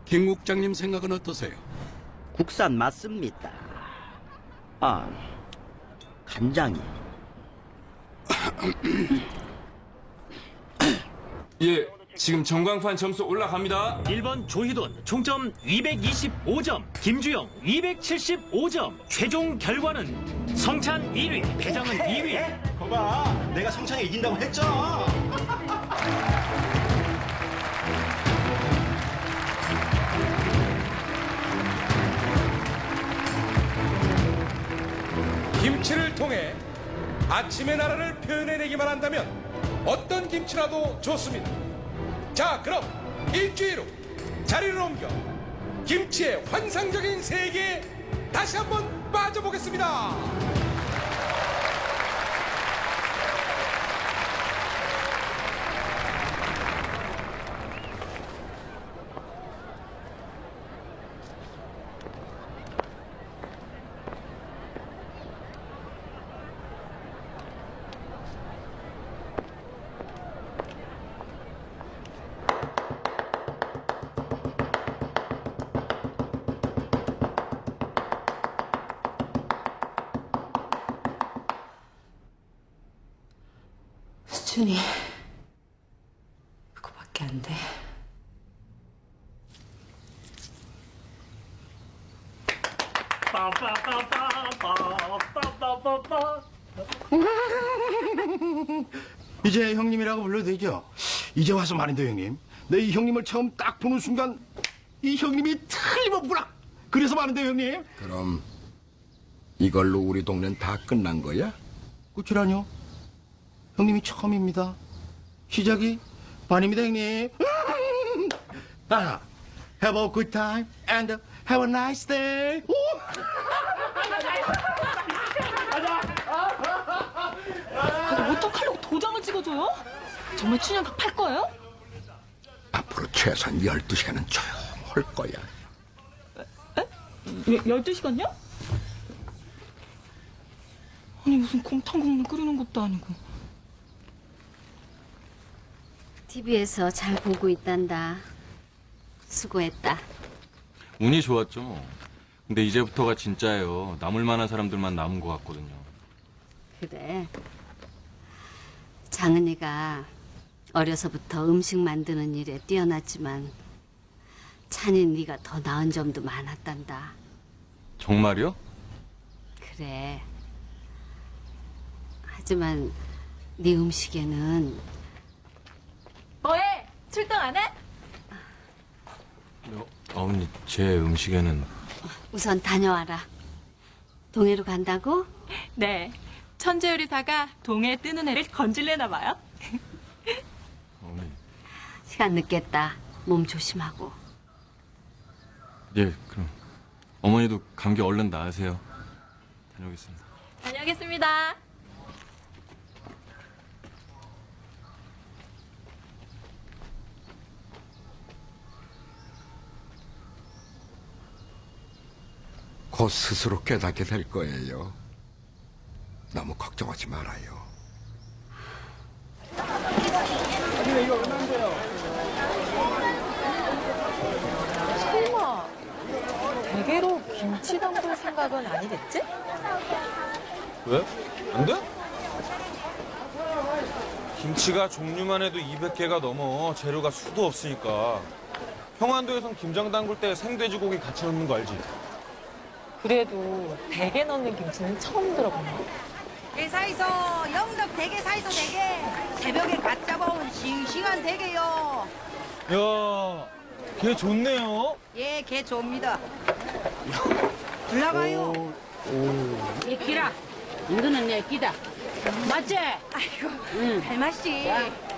김 국장님 생각은 어떠세요? 국산 맞습니다. 아, 간장이. [coughs] 예, 지금 전광판 점수 올라갑니다. 1번 조희돈 총점 225점, 김주영 275점. 최종 결과는 성찬 1위, 배장은 2위. 거봐, 내가 성창이 이긴다고 했잖아. 김치를 통해 아침의 나라를 표현해내기만 한다면 어떤 김치라도 좋습니다. 자, 그럼 일주일 후 자리를 옮겨 김치의 환상적인 세계에 다시 한번 빠져보겠습니다. 이제 와서 말인데 형님. 내 이 형님을 처음 딱 보는 순간 이 형님이 틀림없구나. 그래서 말인데 형님. 그럼 이걸로 우리 동네는 다 끝난 거야? 끝이라뇨? 형님이 처음입니다. 시작이 반입니다 형님. 아, have a good time and have a nice day. 오! 어떡하려고 도장을 찍어줘요? 정말 춘향각 팔 거예요? 앞으로 최소한 12시간은 조용할 거야. 예, 12시간요? 아니 무슨 곰탕국물 끓이는 것도 아니고 TV에서 잘 보고 있단다. 수고했다. 운이 좋았죠. 근데 이제부터가 진짜예요. 남을 만한 사람들만 남은 것 같거든요. 그래. 장은이가 어려서부터 음식 만드는 일에 뛰어났지만 찬이 네가 더 나은 점도 많았단다. 정말요? 그래. 하지만 네 음식에는 뭐해? 출동 안 해? 어머니 제 음식에는 우선 다녀와라. 동해로 간다고? 네. 천재 요리사가 동해 뜨는 해를 건질래나 봐요. 시간 늦겠다. 몸 조심하고. 예 그럼 어머니도 감기 얼른 나으세요. 다녀오겠습니다. 다녀오겠습니다. 곧 스스로 깨닫게 될 거예요. 너무 걱정하지 말아요. 이거 얼마인데요? 설마 대게로 김치 담글 생각은 아니겠지? 왜? 안 돼? 김치가 종류만 해도 200개가 넘어 재료가 수도 없으니까 평안도에선 김장 담글 때 생돼지고기 같이 넣는 거 알지? 그래도 대게 넣는 김치는 처음 들어본다. 대사이소 영덕 대게 사이소 대게 새벽에 갓 잡아온 싱싱한 대게요. 야, 걔 좋네요. 예, 개 좋습니다. [laughs] 올라가요. 내 끼라. 이거는 내 끼다. 맞지? 아이고, 응. 할맛이. [laughs]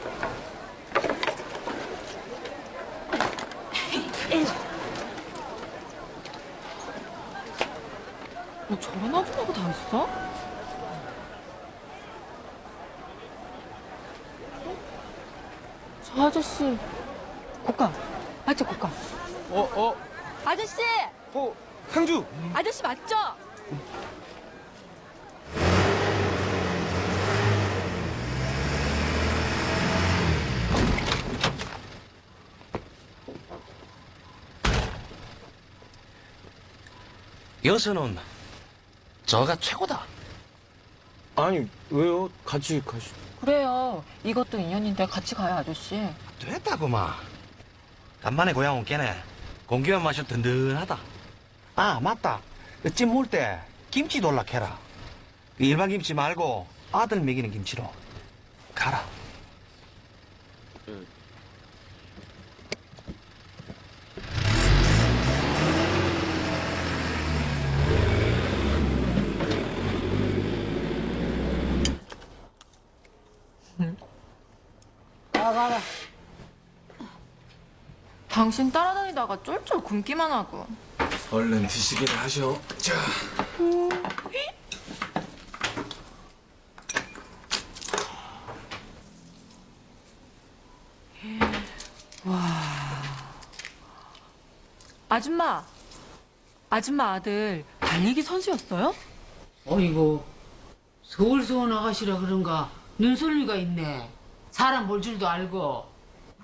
뭐 저런 아줌마가 다 있어? 저 아저씨 국감 맞죠 국감? 어, 어, 아저씨 어, 상주. 아저씨 맞죠? 여수는 저가 최고다. 아니 왜요? 같이 가시. 그래요 이것도 인연인데 같이 가요 아저씨 됐다구만. 간만에 고향 온 게네. 공기만 마셔 든든하다. 아 맞다. 찜 먹을 때 김치 돌락해라. 일반 김치 말고 아들 먹이는 김치로 가라. 가가라 당신 따라다니다가 쫄쫄 굶기만 하고 얼른 드시기를 하셔. 자. 와 아줌마 아줌마 아들 달리기 선수였어요? 어이구 서울서원 아가씨라 그런가 눈썰미가 있네 사람 볼 줄도 알고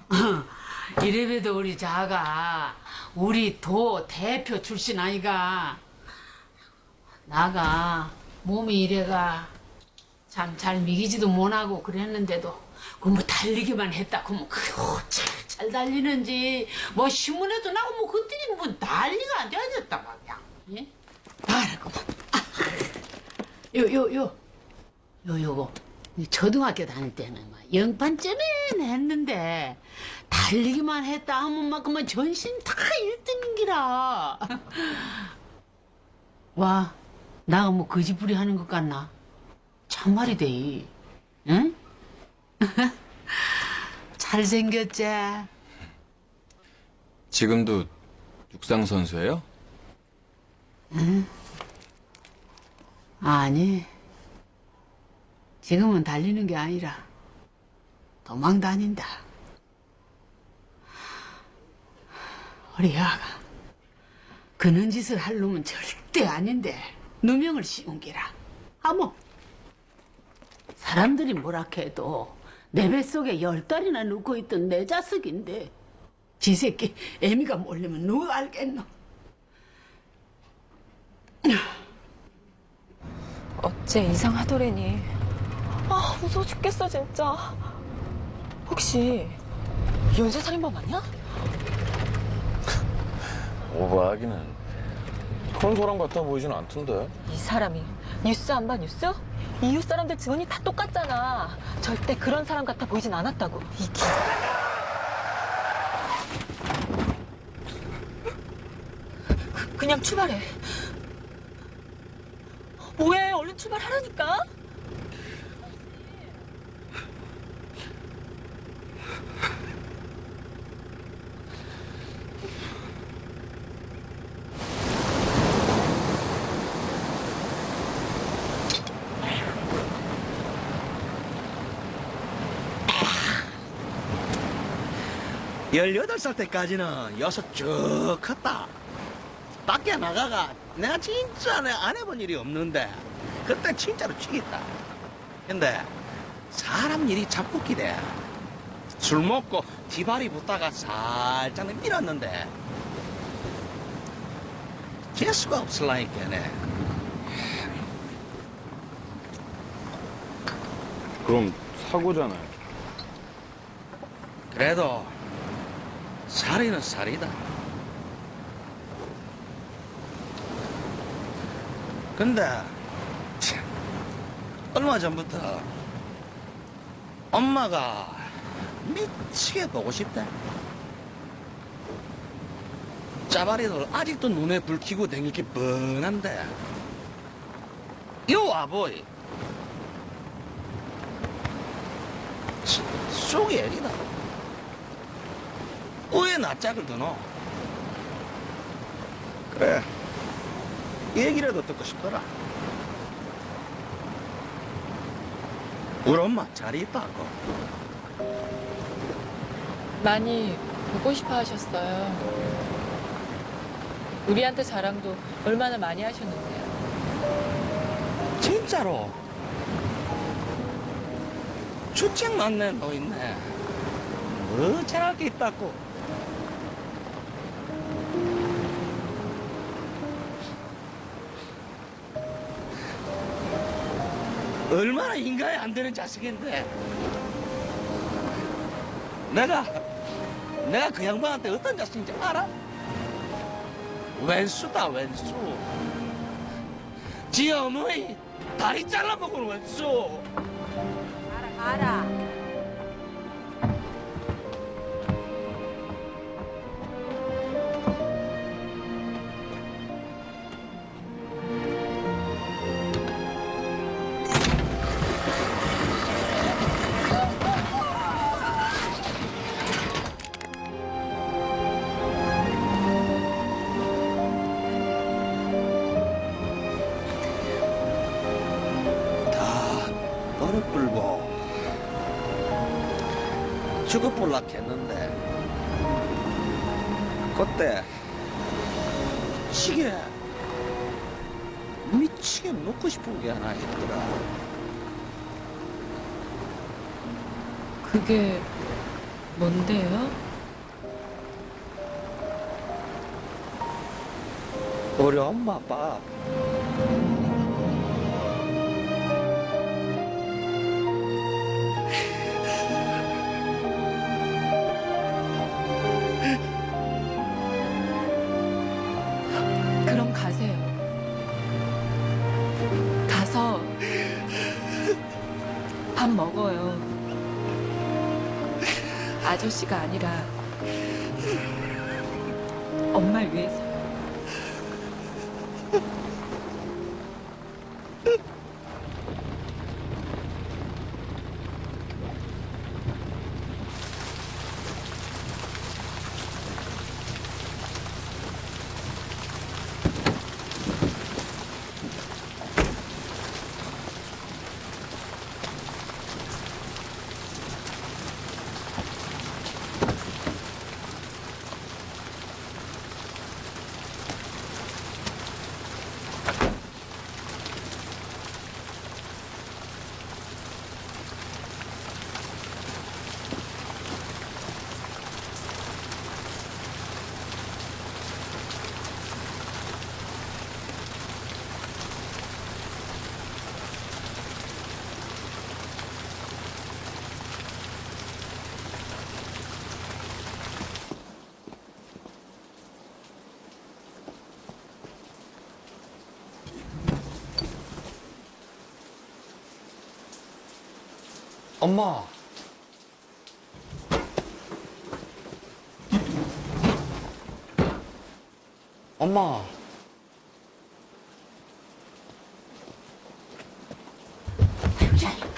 [laughs] 이래봬도 우리 자가 우리 도 대표 출신 아이가 나가 몸이 이래가 참 잘 미기지도 못하고 그랬는데도 그뭐 달리기만 했다 그러면 그잘 달리는지 뭐 신문에도 나고 뭐 그때는 뭐 난리가 안 되었다 말이야 예? 말하고 요, 요, 요. 요, 요거. 이 초등학교 다닐 때는 막 영판쯤에 했는데, 달리기만 했다 하면 막 그만 전신 다 1등인기라. [laughs] 와, 나가 뭐 거지부리 하는 것 같나? 참말이 돼. 응? [laughs] 잘생겼지? 지금도 육상 선수예요? 응? 아니. 지금은 달리는 게 아니라 도망 다닌다. 우리 아가 그런 짓을 할 놈은 절대 아닌데 누명을 씌운 기라. 아뭐 사람들이 뭐라 해도 내 뱃속에 열 달이나 누고 있던 내 자식인데 지 새끼 애미가 몰리면 누가 알겠노? 어째 이상하더래니. 아, 무서워 죽겠어, 진짜. 혹시 연쇄살인범 아니야? [laughs] 오버하기는 그런 사람 같아 보이진 않던데. 이 사람이 뉴스 안 봐, 뉴스? 이웃 사람들 증언이 다 똑같잖아. 절대 그런 사람 같아 보이진 않았다고. 이 기... 그- 그냥 출발해. 뭐해? 얼른 출발하라니까. 열여덟 살 때까지는 여섯 쭉 컸다. 밖에 나가가 내가 진짜 내안 해본 일이 없는데 그때 진짜로 죽겠다. 근데 사람 일이 참 웃기대. 술 먹고 뒤발이 붙다가 살짝 밀었는데 재수가 없을라니까네. 그럼 사고잖아요. 그래도 살이는 살이다. 근데 참, 얼마 전부터 엄마가 미치게 보고 싶대. 짜바리들 아직도 눈에 불 켜고 다닐 게 뻔한데. 요 와보이. 속이 애기다. 왜 낯짝을 드노? 그래. 얘기라도 듣고 싶더라. 우리 엄마 잘 있다고. 많이 보고 싶어 하셨어요. 우리한테 자랑도 얼마나 많이 하셨는데요. 진짜로. 주책 맞네, 너 있네. 뭐 잘할 게 있다고. 얼마나 인간이 안 되는 자식인데. 내가, 내가 그 양반한테 어떤 자식인지 알아? 왼수다, 왼수. 지 어머니 다리 잘라먹은 왼수. 가라. 다 그게 뭔데요? 우리 엄마 밥그 아저씨가 아니라 엄마. 엄마.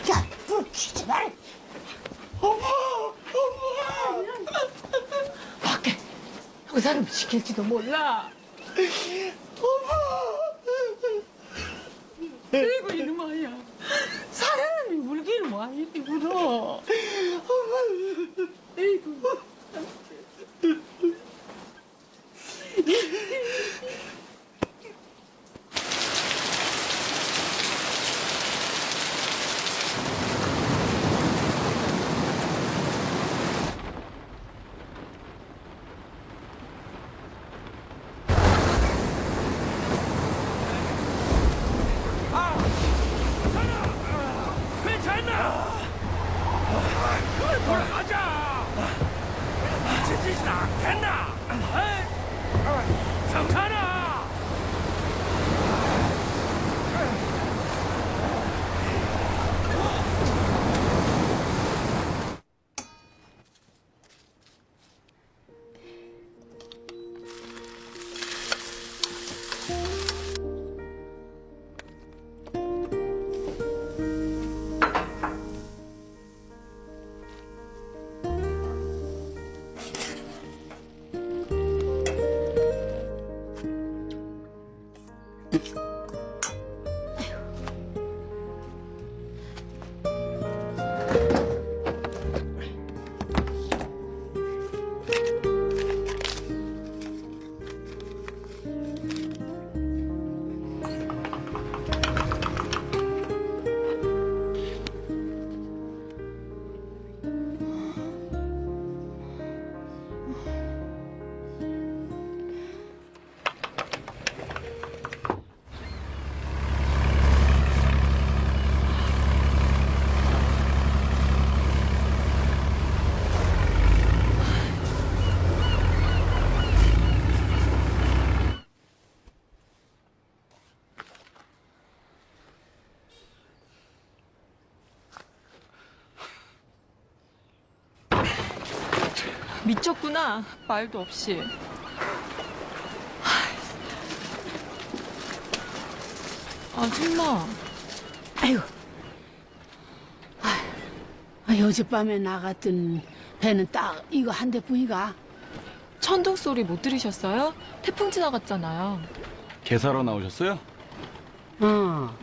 야, 불 쥐지 마라. 어머, 어머. 밖에 그 사람 지킬지도 몰라. 어머. 아이고 이놈아야. 사람이 울기는 뭐 이리 울어. 어머. 아이고. 괜찮나? 돌아가자. 지지진 않겠나? 에 미쳤구나. 말도 없이. 아줌마. 아이고. 아, 어젯밤에 나갔던 배는 딱 이거 한 대뿐이가. 천둥 소리 못 들으셨어요? 태풍 지나갔잖아요. 개사로 나오셨어요? 어.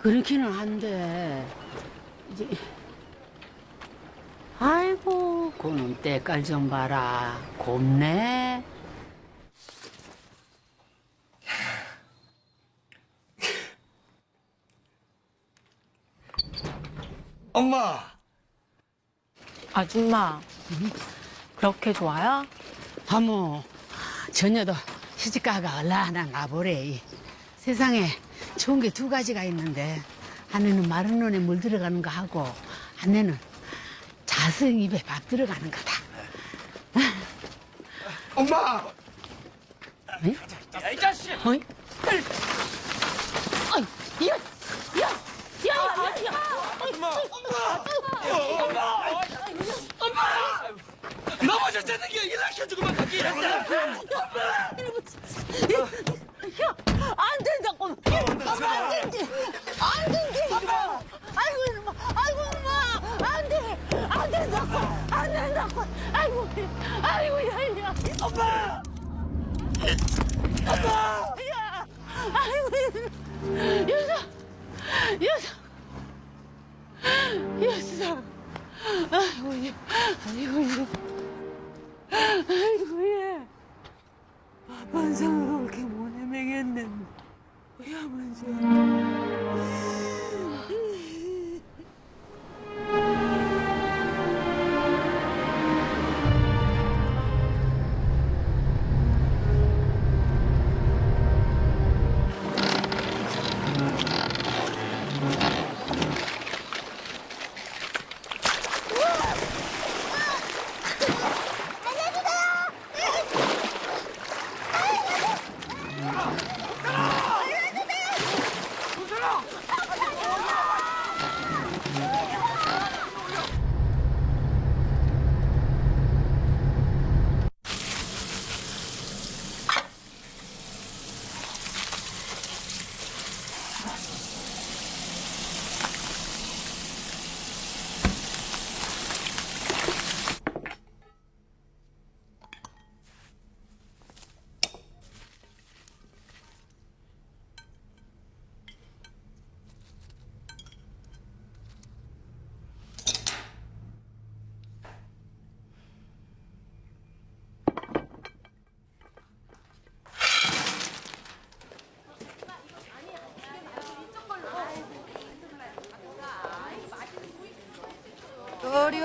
그렇기는 한데 이제 고 그놈 때깔 좀 봐라 곱네. 엄마. 아줌마. 그렇게 좋아요? 어머, 전혀도 시집가가 얼라나 나보래. 세상에 좋은 게 두 가지가 있는데 아내는 마른 눈에 물 들어가는 거 하고 아내는 자성 입에 밥 들어가는 거다. 엄마. 야, 이 자식. 어이? 어이, 야, 야, 야, 야, 야. 엄마. 엄마. 엄마. 넘어졌다는 게 일으켜주고만 가기 했다. 안 된다고. 엄마. 안 된대. 된다고. 안 된다고. 아이고. 아이고 야 야. 엄마. 엄마. 야. 아이고. 여사. 여사. 여사. 아이고. 예. 아이고. 예. 아이고 예. 반성으로 그렇게 못 헤매겠네. 야만져.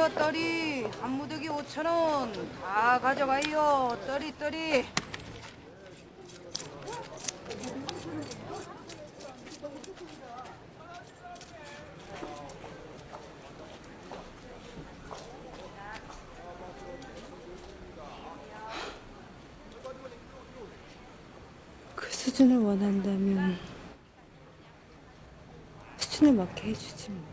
떨이. 한 무더기 5천 원. 다 가져가요. 떨이 떨이 그 수준을 원한다면 수준에 맞게 해주지 뭐.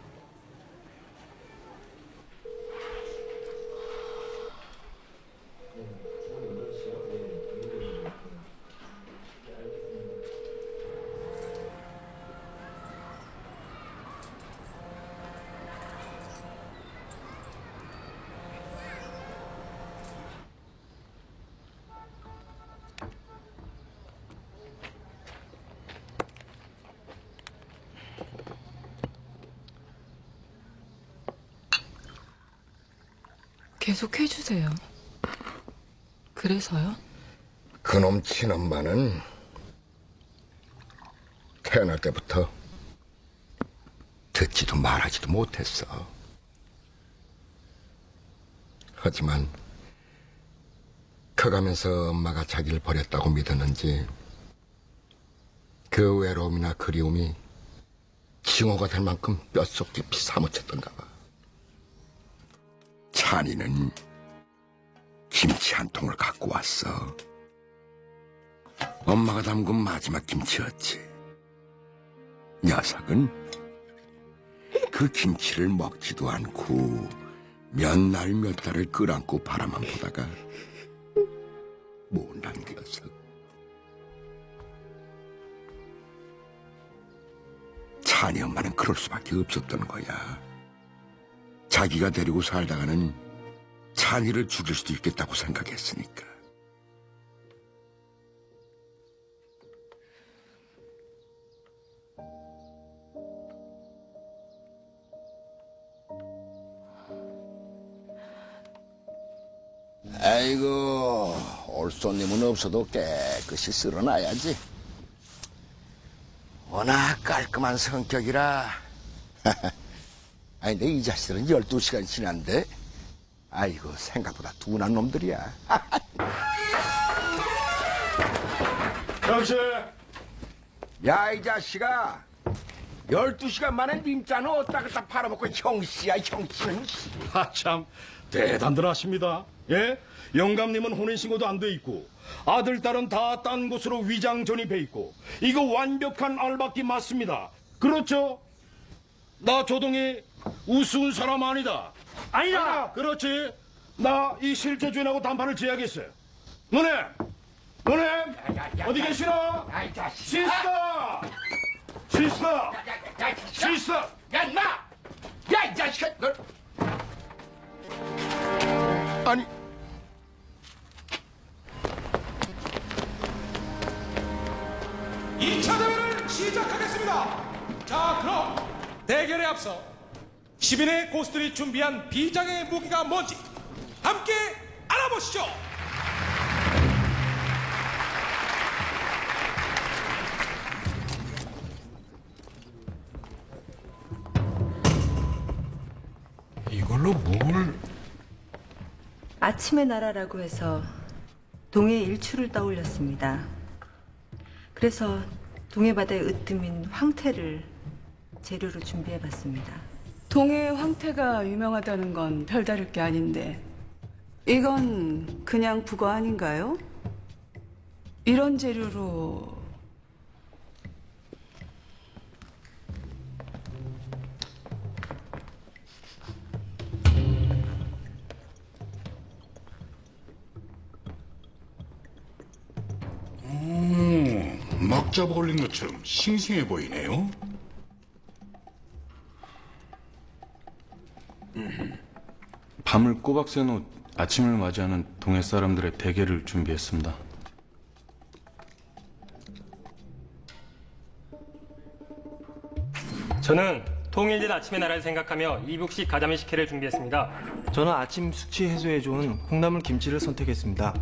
계속 해주세요. 그래서요? 그놈 친엄마는 태어날 때부터 듣지도 말하지도 못했어. 하지만 커가면서 엄마가 자기를 버렸다고 믿었는지 그 외로움이나 그리움이 징후가 될 만큼 뼛속 깊이 사무쳤던가 봐. 찬이는 김치 한 통을 갖고 왔어. 엄마가 담근 마지막 김치였지. 녀석은 그 김치를 먹지도 않고 몇 날 몇 달을 끌안고 바라만 보다가 못 남겼어. 찬이 엄마는 그럴 수밖에 없었던 거야. 자기가 데리고 살다가는 찬이를 죽일 수도 있겠다고 생각했으니까. 아이고, 올 손님은 없어도 깨끗이 쓸어놔야지. 워낙 깔끔한 성격이라. [laughs] 아니, 근데 이 자식들은 12시간 지났는데, 아이고, 생각보다 둔한 놈들이야. [laughs] 역시 야, 이 자식아. 12시간 만에 님자는 어디다 갖다 팔아먹고 형씨야, 형씨는. 아 참 대단들 하십니다. 예? 영감님은 혼인신고도 안 돼 있고 아들 딸은 다 딴 곳으로 위장 전입해 있고 이거 완벽한 알박기 맞습니다. 그렇죠? 나 조동이 우스운 사람 아니다. 아니다. 그렇지. 나 이 실제 주인하고 담판을 지어야겠어요. 너네, 너네 어디 계시나? sister, sister, sister. 야, 임마! 야, 이 자식아! 너... 아니, 이차 대회를 시작하겠습니다. 자, 그럼 대결에 앞서 시민의 고수들이 준비한 비장의 무기가 뭔지 함께 알아보시죠. 이걸로 뭘? 아침의 나라라고 해서 동해 일출을 떠올렸습니다. 그래서 동해 바다의 으뜸인 황태를 재료로 준비해봤습니다. 동해 황태가 유명하다는 건 별다를 게 아닌데 이건 그냥 북어 아닌가요? 이런 재료로 오, 막 잡아 올린 것처럼 싱싱해 보이네요. 밤을 꼬박 새놓 아침을 맞이하는 동해 사람들의 대게를 준비했습니다. 저는 통일된 아침의 나라를 생각하며 이북식 가자미 식혜를 준비했습니다. 저는 아침 숙취 해소에 좋은 콩나물 김치를 선택했습니다.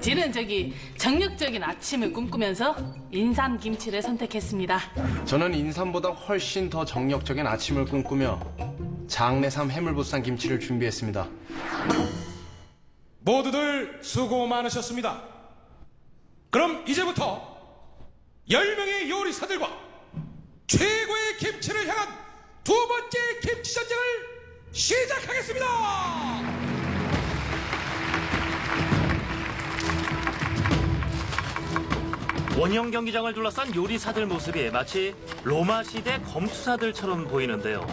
지는 저기 정력적인 아침을 꿈꾸면서 인삼 김치를 선택했습니다. 저는 인삼보다 훨씬 더 정력적인 아침을 꿈꾸며 장내삼 해물보쌈 김치를 준비했습니다. 모두들 수고 많으셨습니다. 그럼 이제부터 10명의 요리사들과 최고의 김치를 향한 두 번째 김치 전쟁을 시작하겠습니다. 원형 경기장을 둘러싼 요리사들 모습이 마치 로마 시대 검투사들처럼 보이는데요.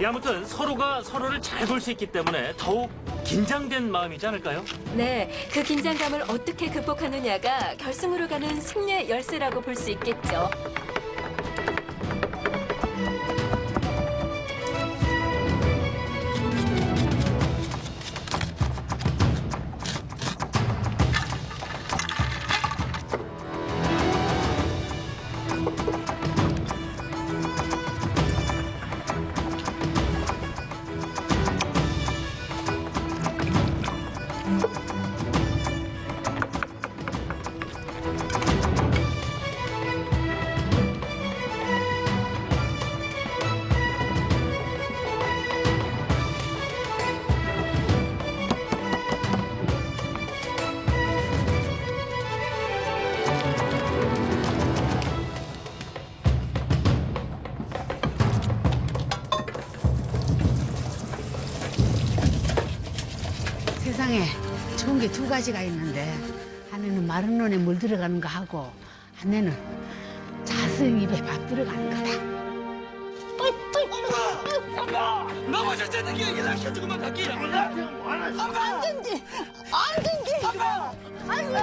이 아무튼 서로가 서로를 잘 볼 수 있기 때문에 더욱 긴장된 마음이지 않을까요? 네, 그 긴장감을 어떻게 극복하느냐가 결승으로 가는 승리의 열쇠라고 볼 수 있겠죠. 세상에 좋은 게 두 가지가 있는데 안에는 마른 논에 물 들어가는 거 하고 안에는 자승 입에 밥 들어가는 거다. 넘어졌다는 게 일으켜주고만 갈게. 안 된대! 안 된대! 아이고,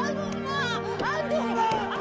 아이고, 엄마! 안 돼!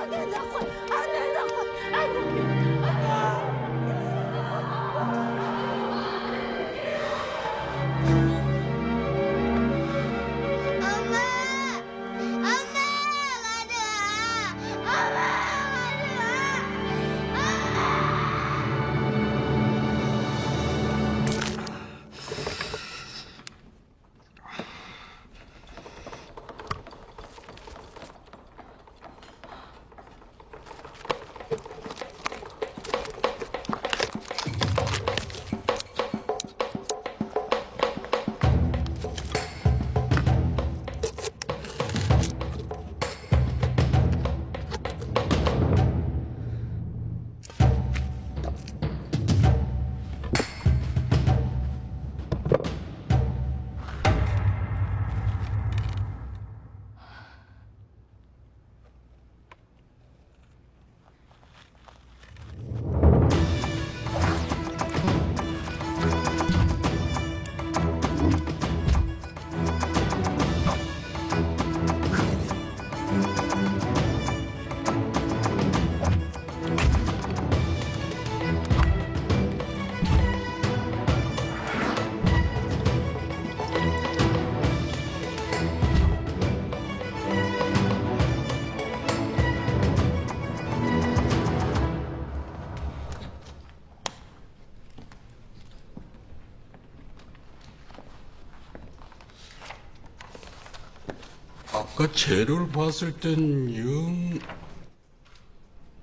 재료를 봤을 땐 영...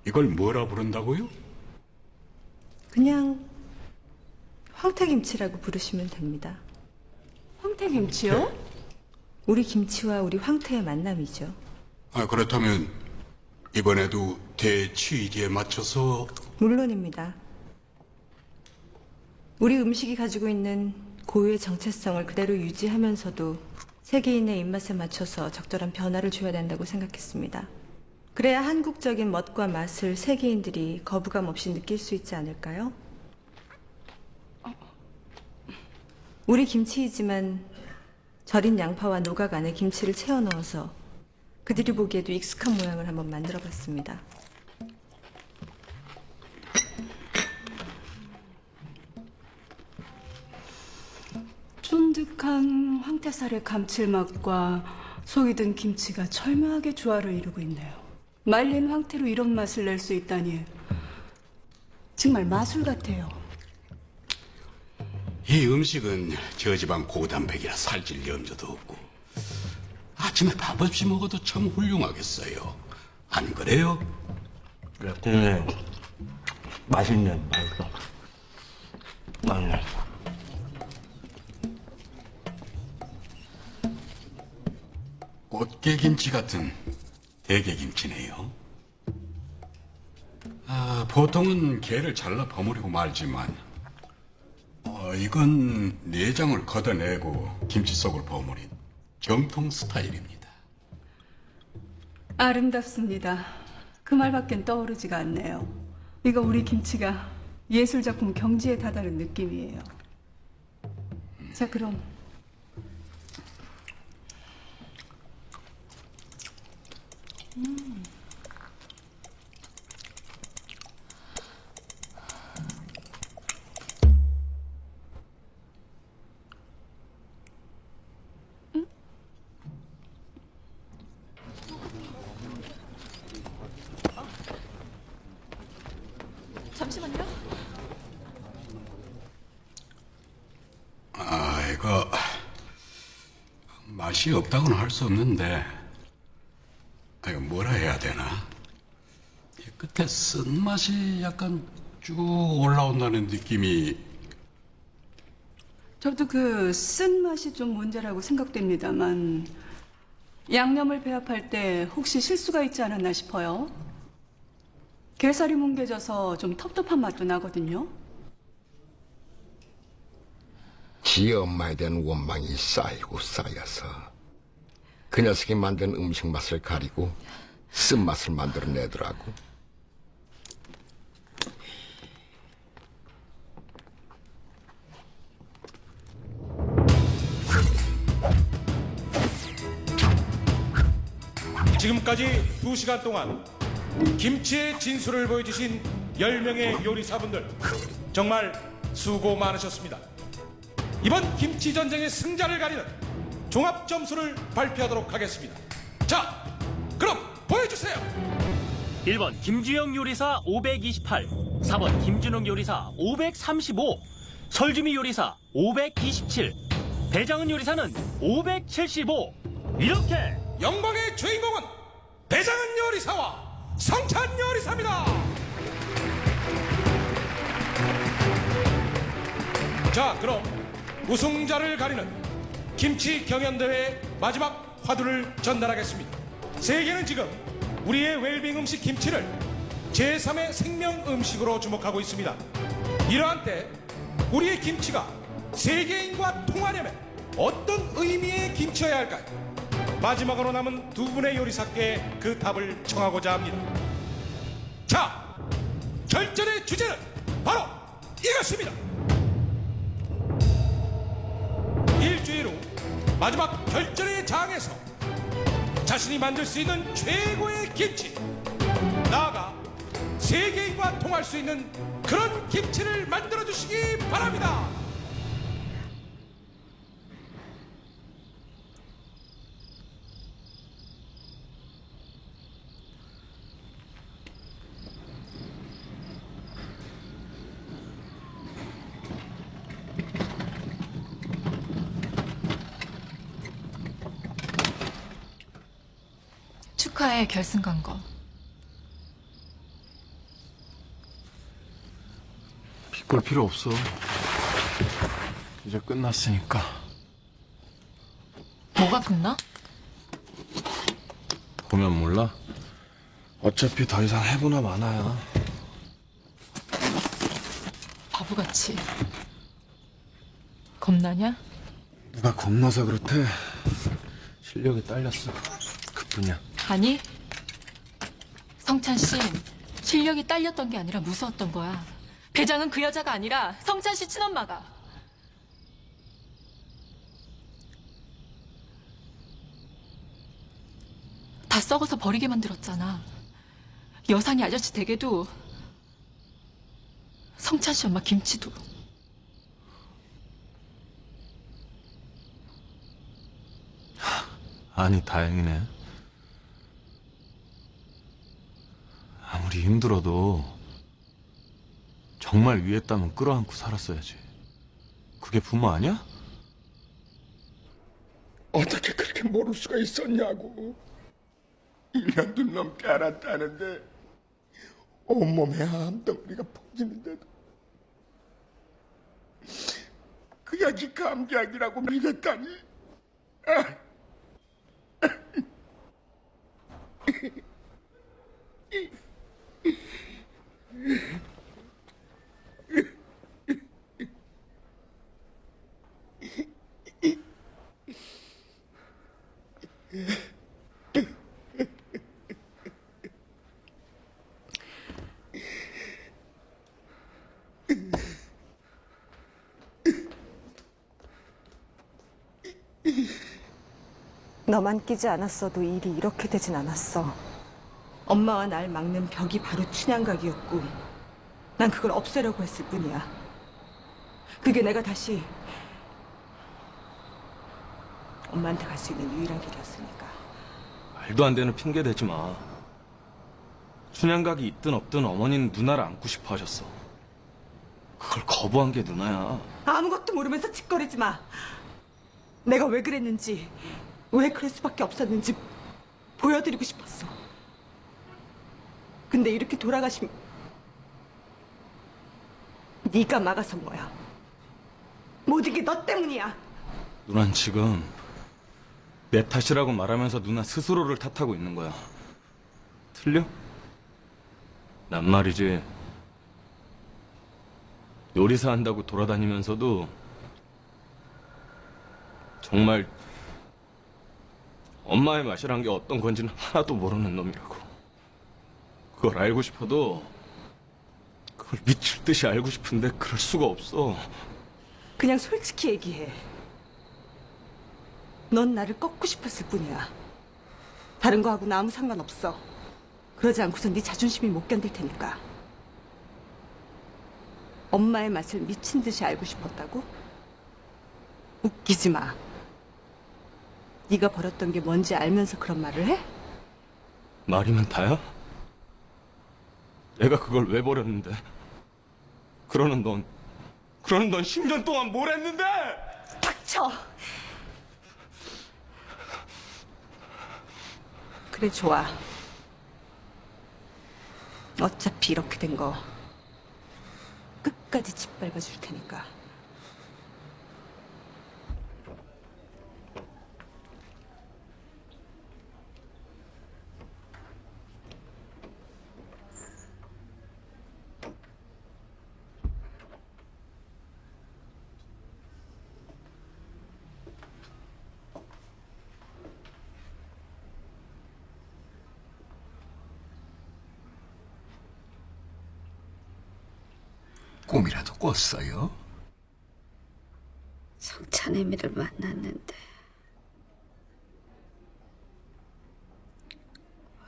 이걸 뭐라 부른다고요? 그냥 황태김치라고 부르시면 됩니다. 황태김치요? 우리 김치와 우리 황태의 만남이죠. 아, 그렇다면 이번에도 대취지에 맞춰서 물론입니다. 우리 음식이 가지고 있는 고유의 정체성을 그대로 유지하면서도 세계인의 입맛에 맞춰서 적절한 변화를 줘야 된다고 생각했습니다. 그래야 한국적인 멋과 맛을 세계인들이 거부감 없이 느낄 수 있지 않을까요? 우리 김치이지만 절인 양파와 노각 안에 김치를 채워 넣어서 그들이 보기에도 익숙한 모양을 한번 만들어 봤습니다. 쫀득한 황태살의 감칠맛과 속이 든 김치가 절묘하게 조화를 이루고 있네요. 말린 황태로 이런 맛을 낼 수 있다니 정말 마술 같아요. 이 음식은 저 집안 고단백이라 살찔 염려도 없고 아침에 밥 없이 먹어도 참 훌륭하겠어요. 안 그래요? 네, 맛있네, 맛있어. 맛있네. 꽃게김치 같은 대게김치네요. 아, 보통은 게를 잘라 버무리고 말지만 어, 이건 내장을 걷어내고 김치 속을 버무린 정통 스타일입니다. 아름답습니다. 그 말밖엔 떠오르지가 않네요. 이거 우리 김치가 예술작품 경지에 다다른 느낌이에요. 자, 그럼 음. 잠시만요. 아, 이거 맛이 없다고는 할 수 없는데 아, 이거 뭐라 해야 되나? 이 쓴맛이 약간 쭉 올라온다는 느낌이 저도 그 쓴맛이 좀 문제라고 생각됩니다만 양념을 배합할 때 혹시 실수가 있지 않았나 싶어요. 게살이 뭉개져서 좀 텁텁한 맛도 나거든요. 지 엄마에 대한 원망이 쌓이고 쌓여서 그 녀석이 만든 음식 맛을 가리고 쓴맛을 만들어내더라고. 지금까지 두시간 동안 김치의 진수를 보여주신 10명의 요리사분들 정말 수고 많으셨습니다. 이번 김치 전쟁의 승자를 가리는 종합 점수를 발표하도록 하겠습니다. 자, 그럼 보여주세요. 1번 김주영 요리사 528, 4번 김준웅 요리사 535, 설주미 요리사 527, 배장은 요리사는 575. 이렇게 영광의 주인공은 배장은 요리사와 성찬 요리사입니다. 자, 그럼 우승자를 가리는 김치 경연대회 마지막 화두를 전달하겠습니다. 세계는 지금 우리의 웰빙 음식 김치를 제3의 생명 음식으로 주목하고 있습니다. 이러한 때 우리의 김치가 세계인과 통하려면 어떤 의미의 김치여야 할까요? 마지막으로 남은 두 분의 요리사께 그 답을 청하고자 합니다. 자, 결전의 주제는 바로 이것입니다. 일주일 후 마지막 결전의 장에서 자신이 만들 수 있는 최고의 김치 나아가 세계인과 통할 수 있는 그런 김치를 만들어 주시기 바랍니다. 축하해 결승 간 거. 볼 필요 없어. 이제 끝났으니까. 뭐가 끝나? 보면 몰라? 어차피 더 이상 해보나 마나야. 바보같이. 겁나냐? 누가 겁나서 그렇대. 실력이 딸렸어. 그뿐이야. 아니. 성찬 씨 실력이 딸렸던 게 아니라 무서웠던 거야. 배장은 그 여자가 아니라 성찬 씨 친엄마가. 다 썩어서 버리게 만들었잖아. 여상이 아저씨 댁에도 성찬 씨 엄마 김치도. 아니, 다행이네. 아무리 힘들어도 정말 위에 땀은 끌어안고 살았어야지. 그게 부모 아니야? 어떻게 그렇게 모를 수가 있었냐고. 1년도 넘게 알았다는데 온몸에 암덩어리가 퍼지는데도 그게 아직 네 감기약이라고 믿었다니. 아. 너만 끼지 않았어도 일이 이렇게 되진 않았어. 엄마와 날 막는 벽이 바로 춘향각이었고 난 그걸 없애려고 했을 뿐이야. 그게 내가 다시 엄마한테 갈 수 있는 유일한 길이었으니까. 말도 안 되는 핑계 대지 마. 춘향각이 있든 없든 어머니는 누나를 안고 싶어 하셨어. 그걸 거부한 게 누나야. 아무것도 모르면서 짓거리지 마. 내가 왜 그랬는지, 왜 그럴 수밖에 없었는지 보여드리고 싶었어. 근데 이렇게 돌아가시면 네가 막아선 거야. 모든 게 너 때문이야. 누난 지금 내 탓이라고 말하면서 누나 스스로를 탓하고 있는 거야. 틀려? 난 말이지. 요리사 한다고 돌아다니면서도 정말 엄마의 맛이란 게 어떤 건지는 하나도 모르는 놈이라고. 그걸 알고 싶어도 그걸 미칠 듯이 알고 싶은데 그럴 수가 없어. 그냥 솔직히 얘기해. 넌 나를 꺾고 싶었을 뿐이야. 다른 거하고는 아무 상관없어. 그러지 않고선 네 자존심이 못 견딜 테니까. 엄마의 맛을 미친 듯이 알고 싶었다고? 웃기지 마. 네가 벌었던 게 뭔지 알면서 그런 말을 해? 말이면 다야? 내가 그걸 왜 버렸는데? 그러는 넌, 그러는 넌 10년 동안 뭘 했는데? 닥쳐! 그래, 좋아. 어차피 이렇게 된 거 끝까지 짓밟아 줄 테니까. 꿈이라도 꿨어요? 성찬애미를 만났는데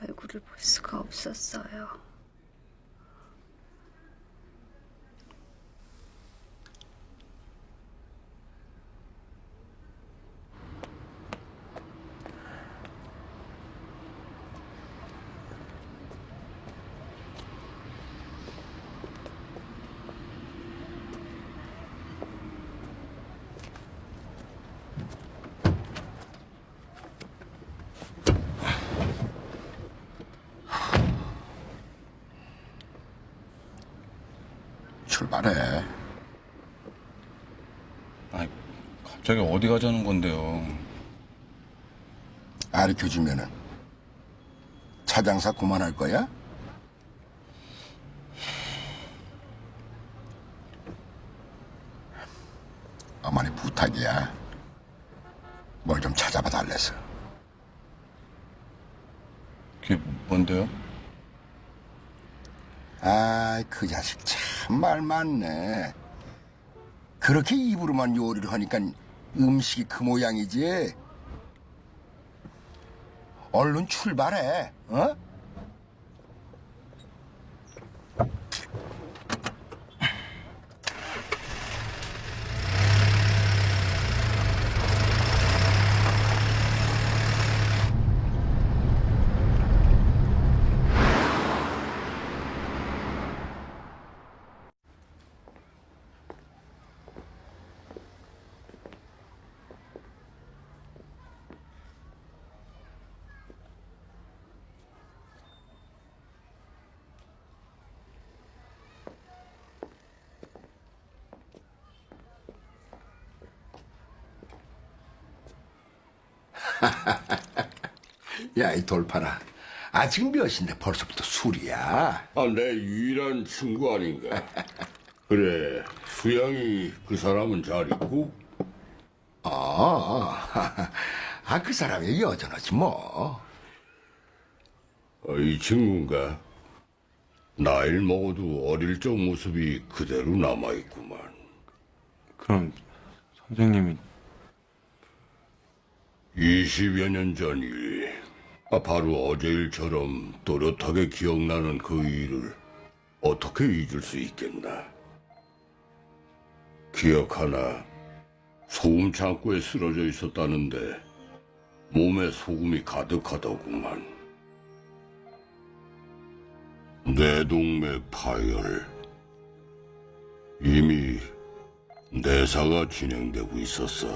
얼굴을 볼 수가 없었어요. 출발해. 아니, 갑자기 어디 가자는 건데요? 가르쳐주면은 차장사 그만할 거야? 어머니 부탁이야. 뭘 좀 찾아봐 달래서. 그게 뭔데요? 아, 그 자식 참 말 많네. 그렇게 입으로만 요리를 하니까 음식이 그 모양이지. 얼른 출발해, 어? 야, 이 돌파라. 아직 몇인데 벌써부터 술이야? 아, 내 유일한 친구 아닌가? [laughs] 그래, 수양이 그 사람은 잘 있고? 아, [laughs] 아, 그 사람이 여전하지 뭐. 어, 이 친구인가? 나이를 먹어도 어릴 적 모습이 그대로 남아있구만. 그럼 선생님이 20여 년 전 일. 아, 바로 어제 일처럼 또렷하게 기억나는 그 일을 어떻게 잊을 수 있겠나? 기억하나? 소금 창고에 쓰러져 있었다는데 몸에 소금이 가득하더구만. 뇌동맥 파열. 이미 내사가 진행되고 있었어.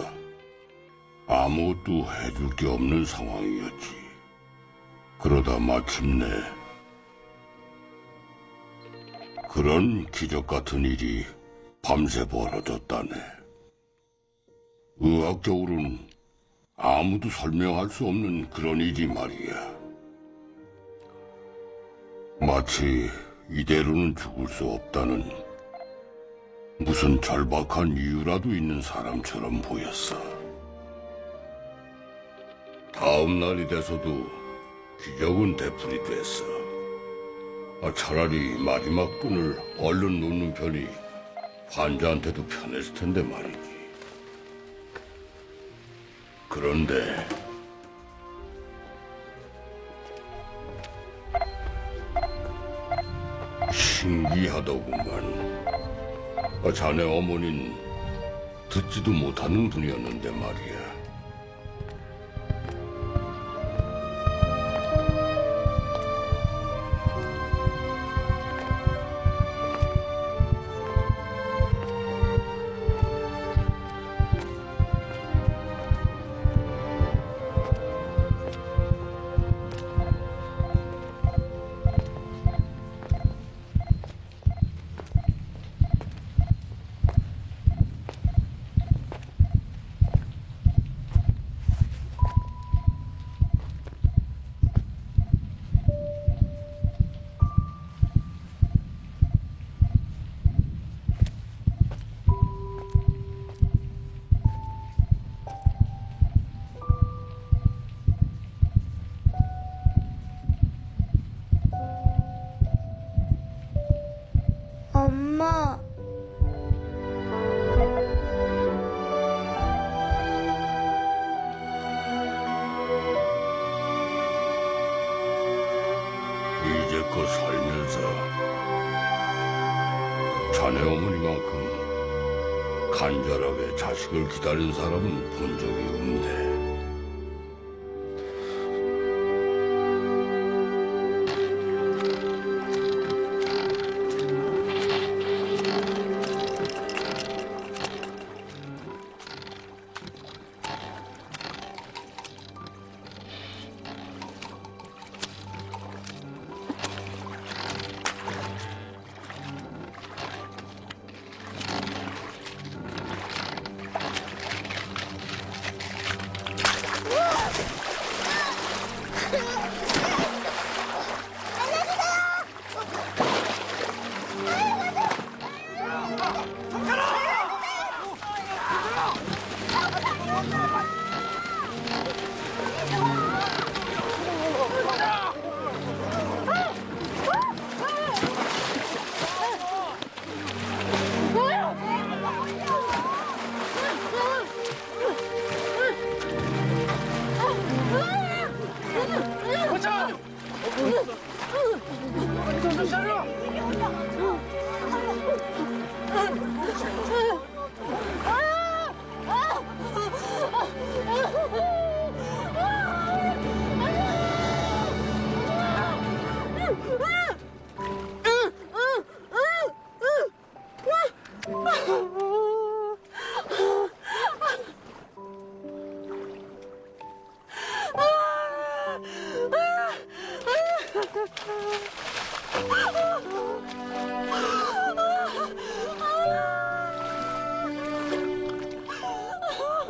아무것도 해줄 게 없는 상황이었지. 그러다 마침내 그런 기적 같은 일이 밤새 벌어졌다네. 의학적으로는 아무도 설명할 수 없는 그런 일이 말이야. 마치 이대로는 죽을 수 없다는 무슨 절박한 이유라도 있는 사람처럼 보였어. 다음 날이 돼서도 기적은 되풀이 됐어. 아, 차라리 마지막 분을 얼른 놓는 편이 환자한테도 편했을 텐데 말이지. 그런데 신기하더구만. 아, 자네 어머니는 듣지도 못하는 분이었는데 말이야.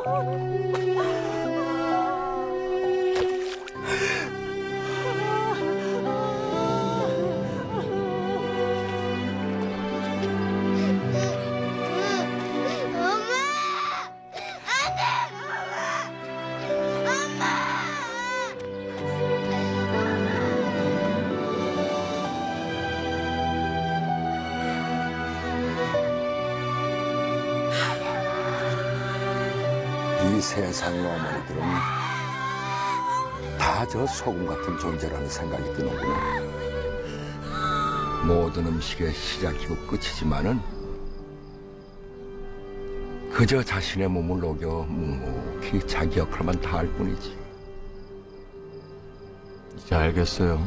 이 세상의 어머니들은 다 저 소금 같은 존재라는 생각이 드는구나. 모든 음식의 시작이고 끝이지만은 그저 자신의 몸을 녹여 묵묵히 자기 역할만 다할 뿐이지. 이제 알겠어요.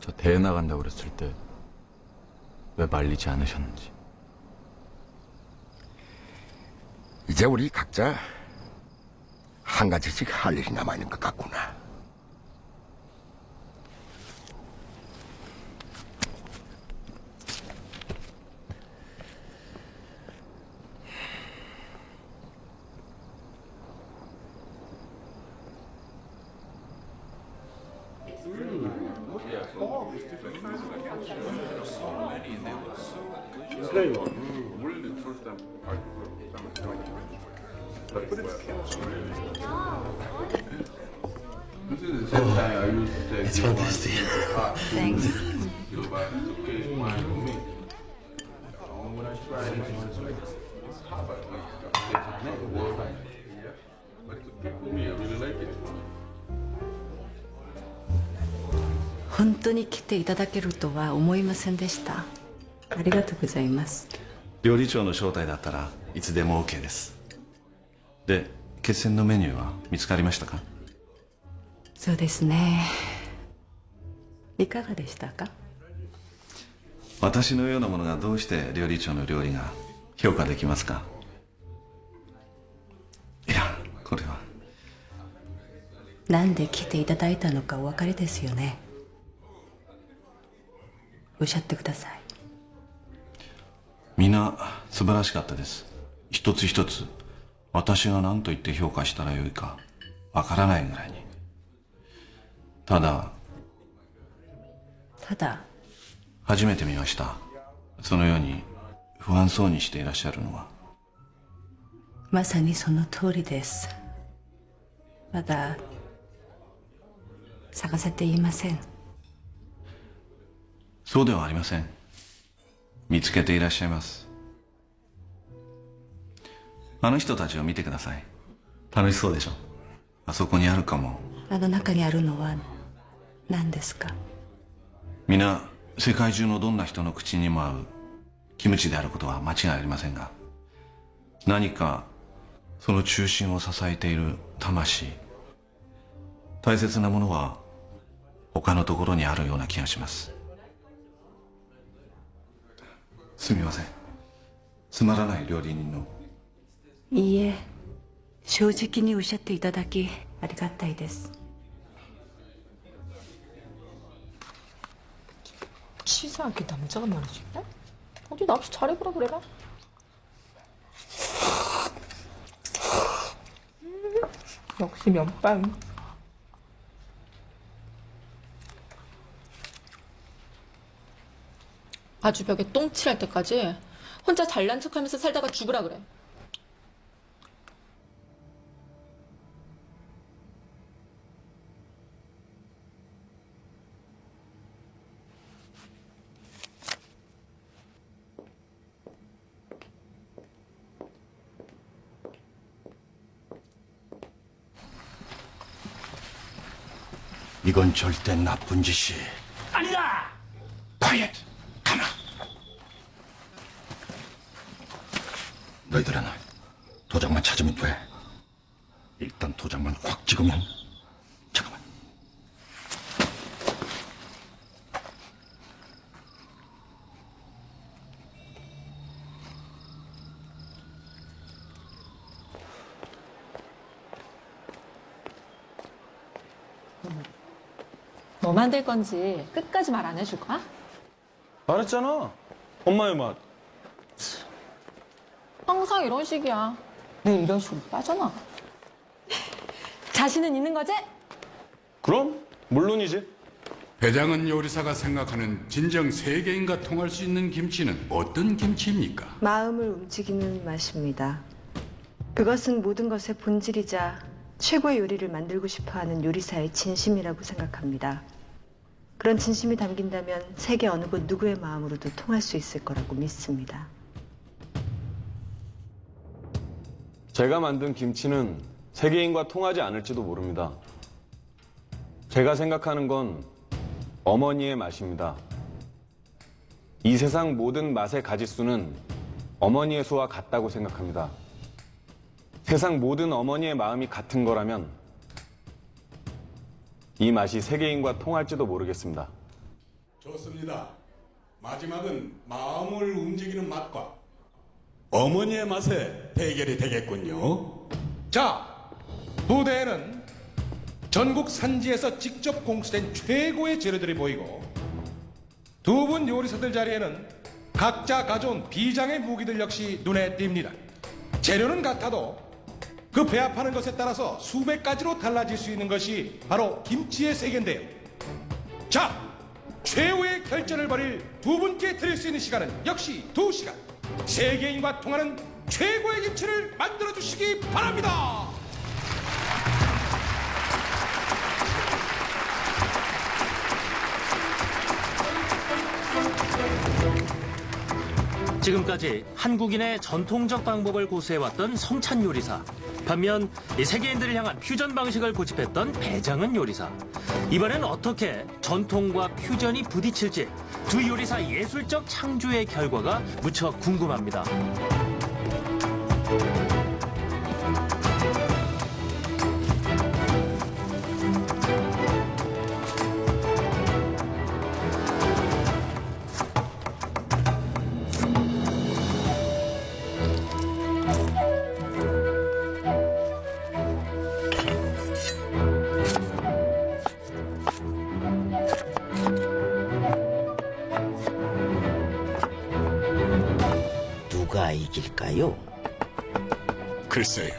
저 대회 나간다고 그랬을 때 왜 말리지 않으셨는지. 이제 우리 각자 한 가지씩 할 일이 남아있는 것 같구나. ただけるとは思いませんでした。ありがとうございます。料理長の招待だったらいつでも OK ですで決戦のメニューは見つかりましたか？そうですね。いかがでしたか？私のようなものがどうして料理長の料理が評価できますか？いやこれはなんで来ていただいたのかお分かりですよね。おっしゃってください。みんな素晴らしかったです一つ一つ私が何と言って評価したらよいかわからないぐらいにただただ、初めて見ましたそのように不安そうにしていらっしゃるのはまさにその通りです。まだ、探せていません。そうではありません。見つけていらっしゃいます。あの人たちを見てください。楽しそうでしょ。あそこにあるかも。あの中にあるのは何ですか？皆世界中のどんな人の口にも合うキムチであることは間違いありませんが何かその中心を支えている魂。大切なものは他のところにあるような気がしますすみませんつまらない料理人のいいえ、正直におっしゃっていただきありがたいです。 치사하게 남자가 말이지. 어? 어디 나 없이 잘해보라 그래라. 음, 역시 면빵. 아주 벽에 똥칠할 때까지 혼자 잘난 척하면서 살다가 죽으라 그래. 이건 절대 나쁜 짓이 아니다. quiet 가만 너희들은 도장만 찾으면 돼 일단 도장만 확 찍으면 잠깐만 뭐 만들 건지 끝까지 말 안 해줄 거야? 말했잖아. 엄마의 맛. 항상 이런 식이야. 늘 이런 식으로 빠져나. [laughs] 자신은 있는 거지? 그럼 물론이지. 배장은 요리사가 생각하는 진정 세계인과 통할 수 있는 김치는 어떤 김치입니까? 마음을 움직이는 맛입니다. 그것은 모든 것의 본질이자 최고의 요리를 만들고 싶어하는 요리사의 진심이라고 생각합니다. 그런 진심이 담긴다면 세계 어느 곳 누구의 마음으로도 통할 수 있을 거라고 믿습니다. 제가 만든 김치는 세계인과 통하지 않을지도 모릅니다. 제가 생각하는 건 어머니의 맛입니다. 이 세상 모든 맛의 가지수는 어머니의 수와 같다고 생각합니다. 세상 모든 어머니의 마음이 같은 거라면 이 맛이 세계인과 통할지도 모르겠습니다. 좋습니다. 마지막은 마음을 움직이는 맛과 어머니의 맛의 대결이 되겠군요. 자, 무대에는 전국 산지에서 직접 공수된 최고의 재료들이 보이고 두 분 요리사들 자리에는 각자 가져온 비장의 무기들 역시 눈에 띕니다. 재료는 같아도 그 배합하는 것에 따라서 수백 가지로 달라질 수 있는 것이 바로 김치의 세계인데요. 자, 최후의 결전을 벌일 두 분께 드릴 수 있는 시간은 역시 두 시간. 세계인과 통하는 최고의 김치를 만들어 주시기 바랍니다. 지금까지 한국인의 전통적 방법을 고수해왔던 성찬 요리사. 반면 이 세계인들을 향한 퓨전 방식을 고집했던 배장은 요리사. 이번엔 어떻게 전통과 퓨전이 부딪힐지 두 요리사 예술적 창조의 결과가 무척 궁금합니다. 누가 이길까요? 글쎄요.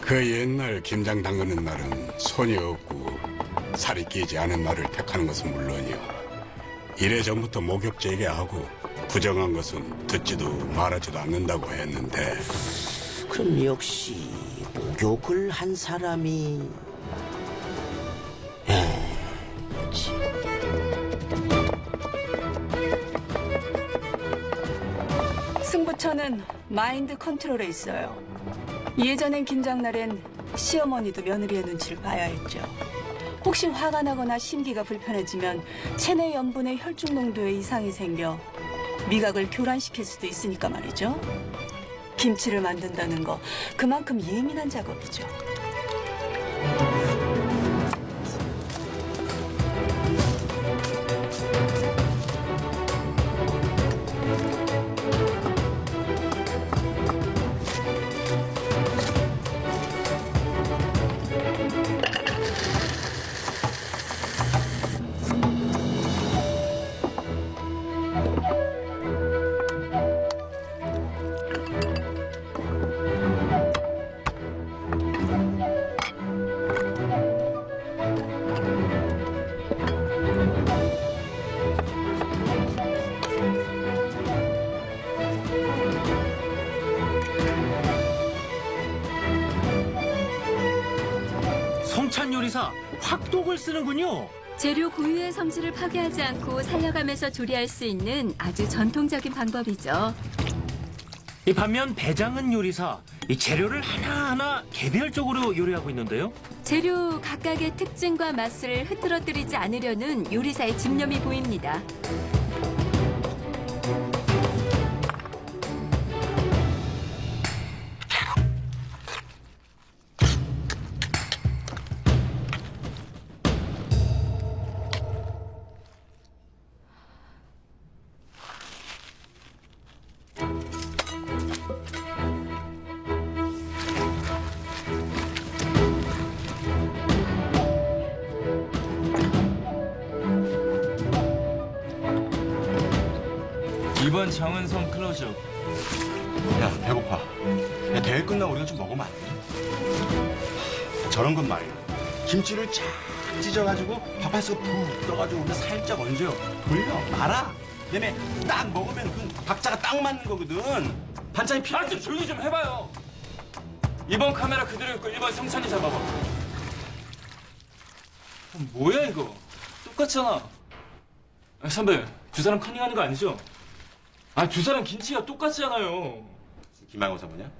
그 옛날 김장 담그는 날은 손이 없고 살이 끼지 않은 날을 택하는 것은 물론이요. 이래전부터 목욕제게 하고 부정한 것은 듣지도 말하지도 않는다고 했는데 그럼 역시 목욕을 한 사람이 승부처는 마인드 컨트롤에 있어요. 예전엔 김장날엔 시어머니도 며느리의 눈치를 봐야 했죠. 혹시 화가 나거나 심기가 불편해지면 체내 염분의 혈중 농도에 이상이 생겨 미각을 교란시킬 수도 있으니까 말이죠. 김치를 만든다는 거 그만큼 예민한 작업이죠. 쓰는군요. 재료 고유의 성질을 파괴하지 않고 살려가면서 조리할 수 있는 아주 전통적인 방법이죠. 이 반면 배장은 요리사 이 재료를 하나하나 개별적으로 요리하고 있는데요. 재료 각각의 특징과 맛을 흐트러뜨리지 않으려는 요리사의 집념이 보입니다. 김치를 쫙 찢어가지고 밥에서 푹 떠가지고 우리 살짝 얹어요. 돌려, 말아. 얘네 딱 먹으면 그 박자가 딱 맞는 거거든. 반찬이 필요. 아, 좀 조용히 좀 해봐요. 이번 카메라 그대로 있고 1번 성찬이 잡아봐. 아, 뭐야 이거? 똑같잖아. 아, 선배, 두 사람 커닝하는 거 아니죠? 아, 두 사람 김치가 똑같잖아요. 김한호 사모냐?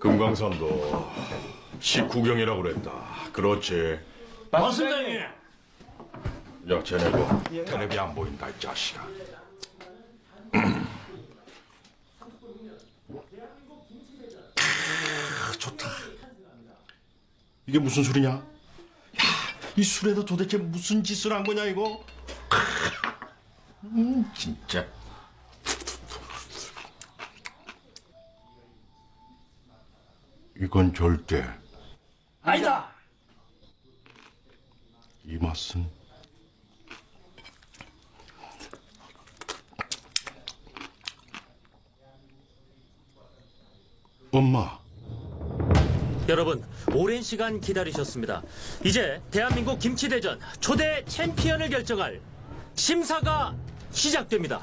김광삼도 식구경이라고 그랬다. 그렇지. 맞습니다, 야, 쟤네도 텔레비 안 보인다, 이 자식아. 크, 좋다. 이게 무슨 술이냐? 야, 이 술에도 도대체 무슨 짓을 한 거냐 이거? 음, 진짜. 이건 절대 아니다. 이 맛은 엄마. 여러분, 오랜 시간 기다리셨습니다. 이제 대한민국 김치대전 초대 챔피언을 결정할 심사가 시작됩니다.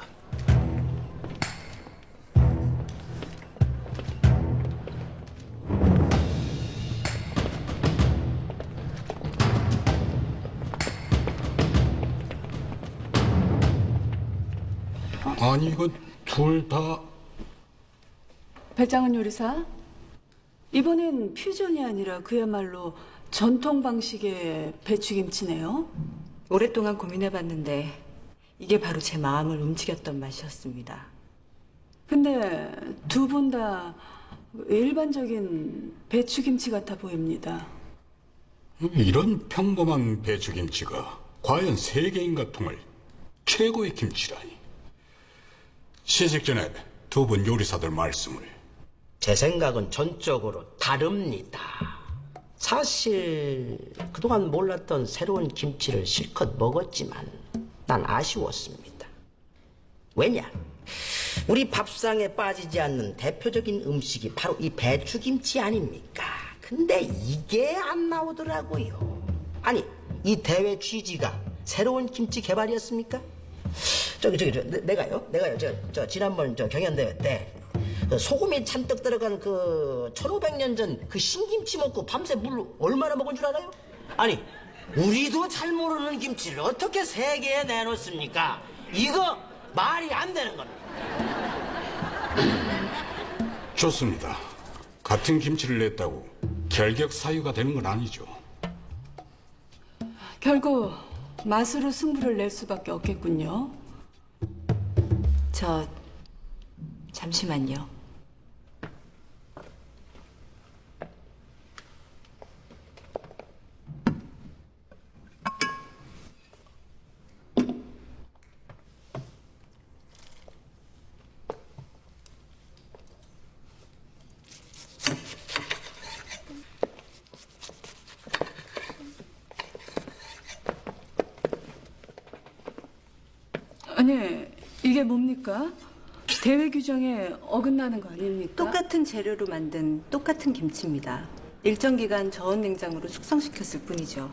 아니 이거 둘다 배짱은 요리사? 이번엔 퓨전이 아니라 그야말로 전통 방식의 배추김치네요. 오랫동안 고민해봤는데 이게 바로 제 마음을 움직였던 맛이었습니다. 근데 두 분 다 일반적인 배추김치 같아 보입니다. 이런 평범한 배추김치가 과연 세계인가 통할 최고의 김치라니. 시식 전에 두 분 요리사들 말씀을 제 생각은 전적으로 다릅니다. 사실 그동안 몰랐던 새로운 김치를 실컷 먹었지만 난 아쉬웠습니다. 왜냐? 우리 밥상에 빠지지 않는 대표적인 음식이 바로 이 배추김치 아닙니까? 근데 이게 안 나오더라고요. 아니, 이 대회 취지가 새로운 김치 개발이었습니까? 저기 저기 저, 내- 내가요 내가요 저, 저 지난번 저 경연대회 때 그 소금이 잔뜩 들어간 그 1500년 전 그 신김치 먹고 밤새 물 얼마나 먹은 줄 알아요? 아니 우리도 잘 모르는 김치를 어떻게 세계에 내놓습니까? 이거 말이 안 되는 겁니다. 좋습니다. 같은 김치를 냈다고 결격 사유가 되는 건 아니죠. 결국 맛으로 승부를 낼 수밖에 없겠군요. 저 잠시만요. 아니, 이게 뭡니까? 대회 규정에 어긋나는 거 아닙니까? 똑같은 재료로 만든 똑같은 김치입니다. 일정 기간 저온 냉장으로 숙성시켰을 뿐이죠.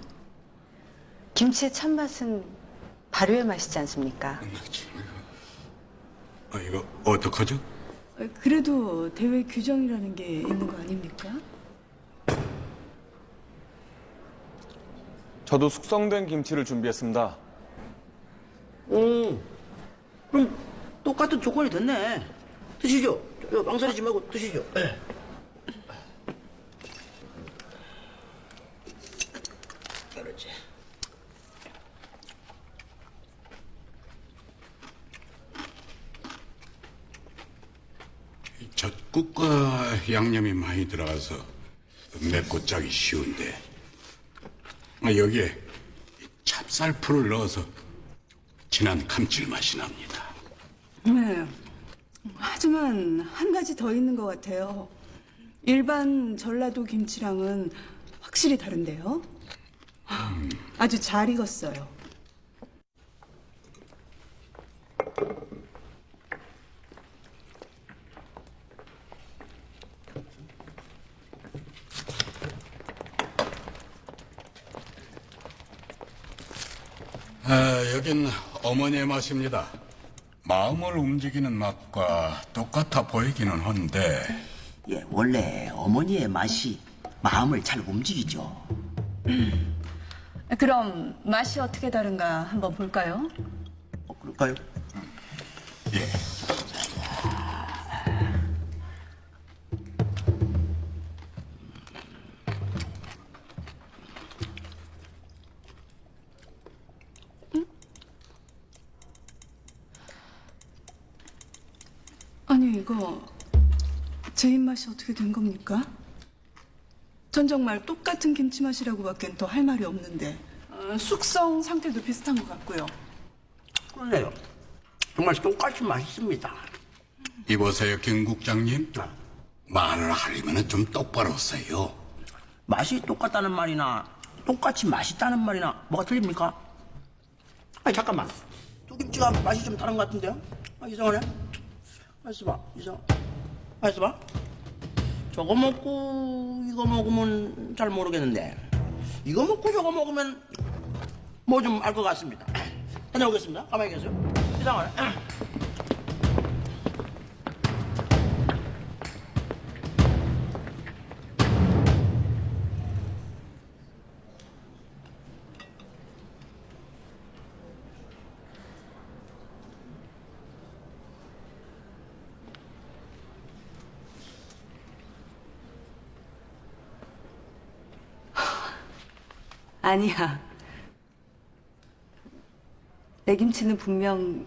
김치의 참맛은 발효의 맛이지 않습니까? 아, 이거 어떡하죠? 그래도 대회 규정이라는 게 있는 거 아닙니까? 저도 숙성된 김치를 준비했습니다. 음, 그럼 똑같은 조건이 됐네. 드시죠. 저, 망설이지 말고 드시죠. 예. 그렇지. 젖국과 양념이 많이 들어가서 맵고 짜기 쉬운데 아, 여기에 찹쌀풀을 넣어서 진한 감칠맛이 납니다. 네. 하지만 한 가지 더 있는 것 같아요. 일반 전라도 김치랑은 확실히 다른데요. 아주 잘 익었어요. 아, 여긴 어머니의 맛입니다. 마음을 움직이는 맛과 똑같아 보이기는 한데 예, 원래 어머니의 맛이 마음을 잘 움직이죠. 그럼 맛이 어떻게 다른가 한번 볼까요? 그럴까요? 맛이 어떻게 된 겁니까? 전 정말 똑같은 김치 맛이라고 밖엔 더 할 말이 없는데 어, 숙성 상태도 비슷한 것 같고요. 그래요. 정말 똑같이 맛있습니다. 이보세요, 김 국장님. 말을 하려면 좀 똑바로 써요. 맛이 똑같다는 말이나 똑같이 맛있다는 말이나 뭐가 틀립니까? 아니 잠깐만. 두 김치가 맛이 좀 다른 것 같은데요? 아, 이상하네. 맛있어 봐. 이상. 맛있어 봐. 저거 먹고 이거 먹으면 잘 모르겠는데 이거 먹고 저거 먹으면 뭐 좀 알 것 같습니다. [clears throat] 다녀오겠습니다. 가만히 계세요. 이상하네. [clears throat] 아니야. 내 김치는 분명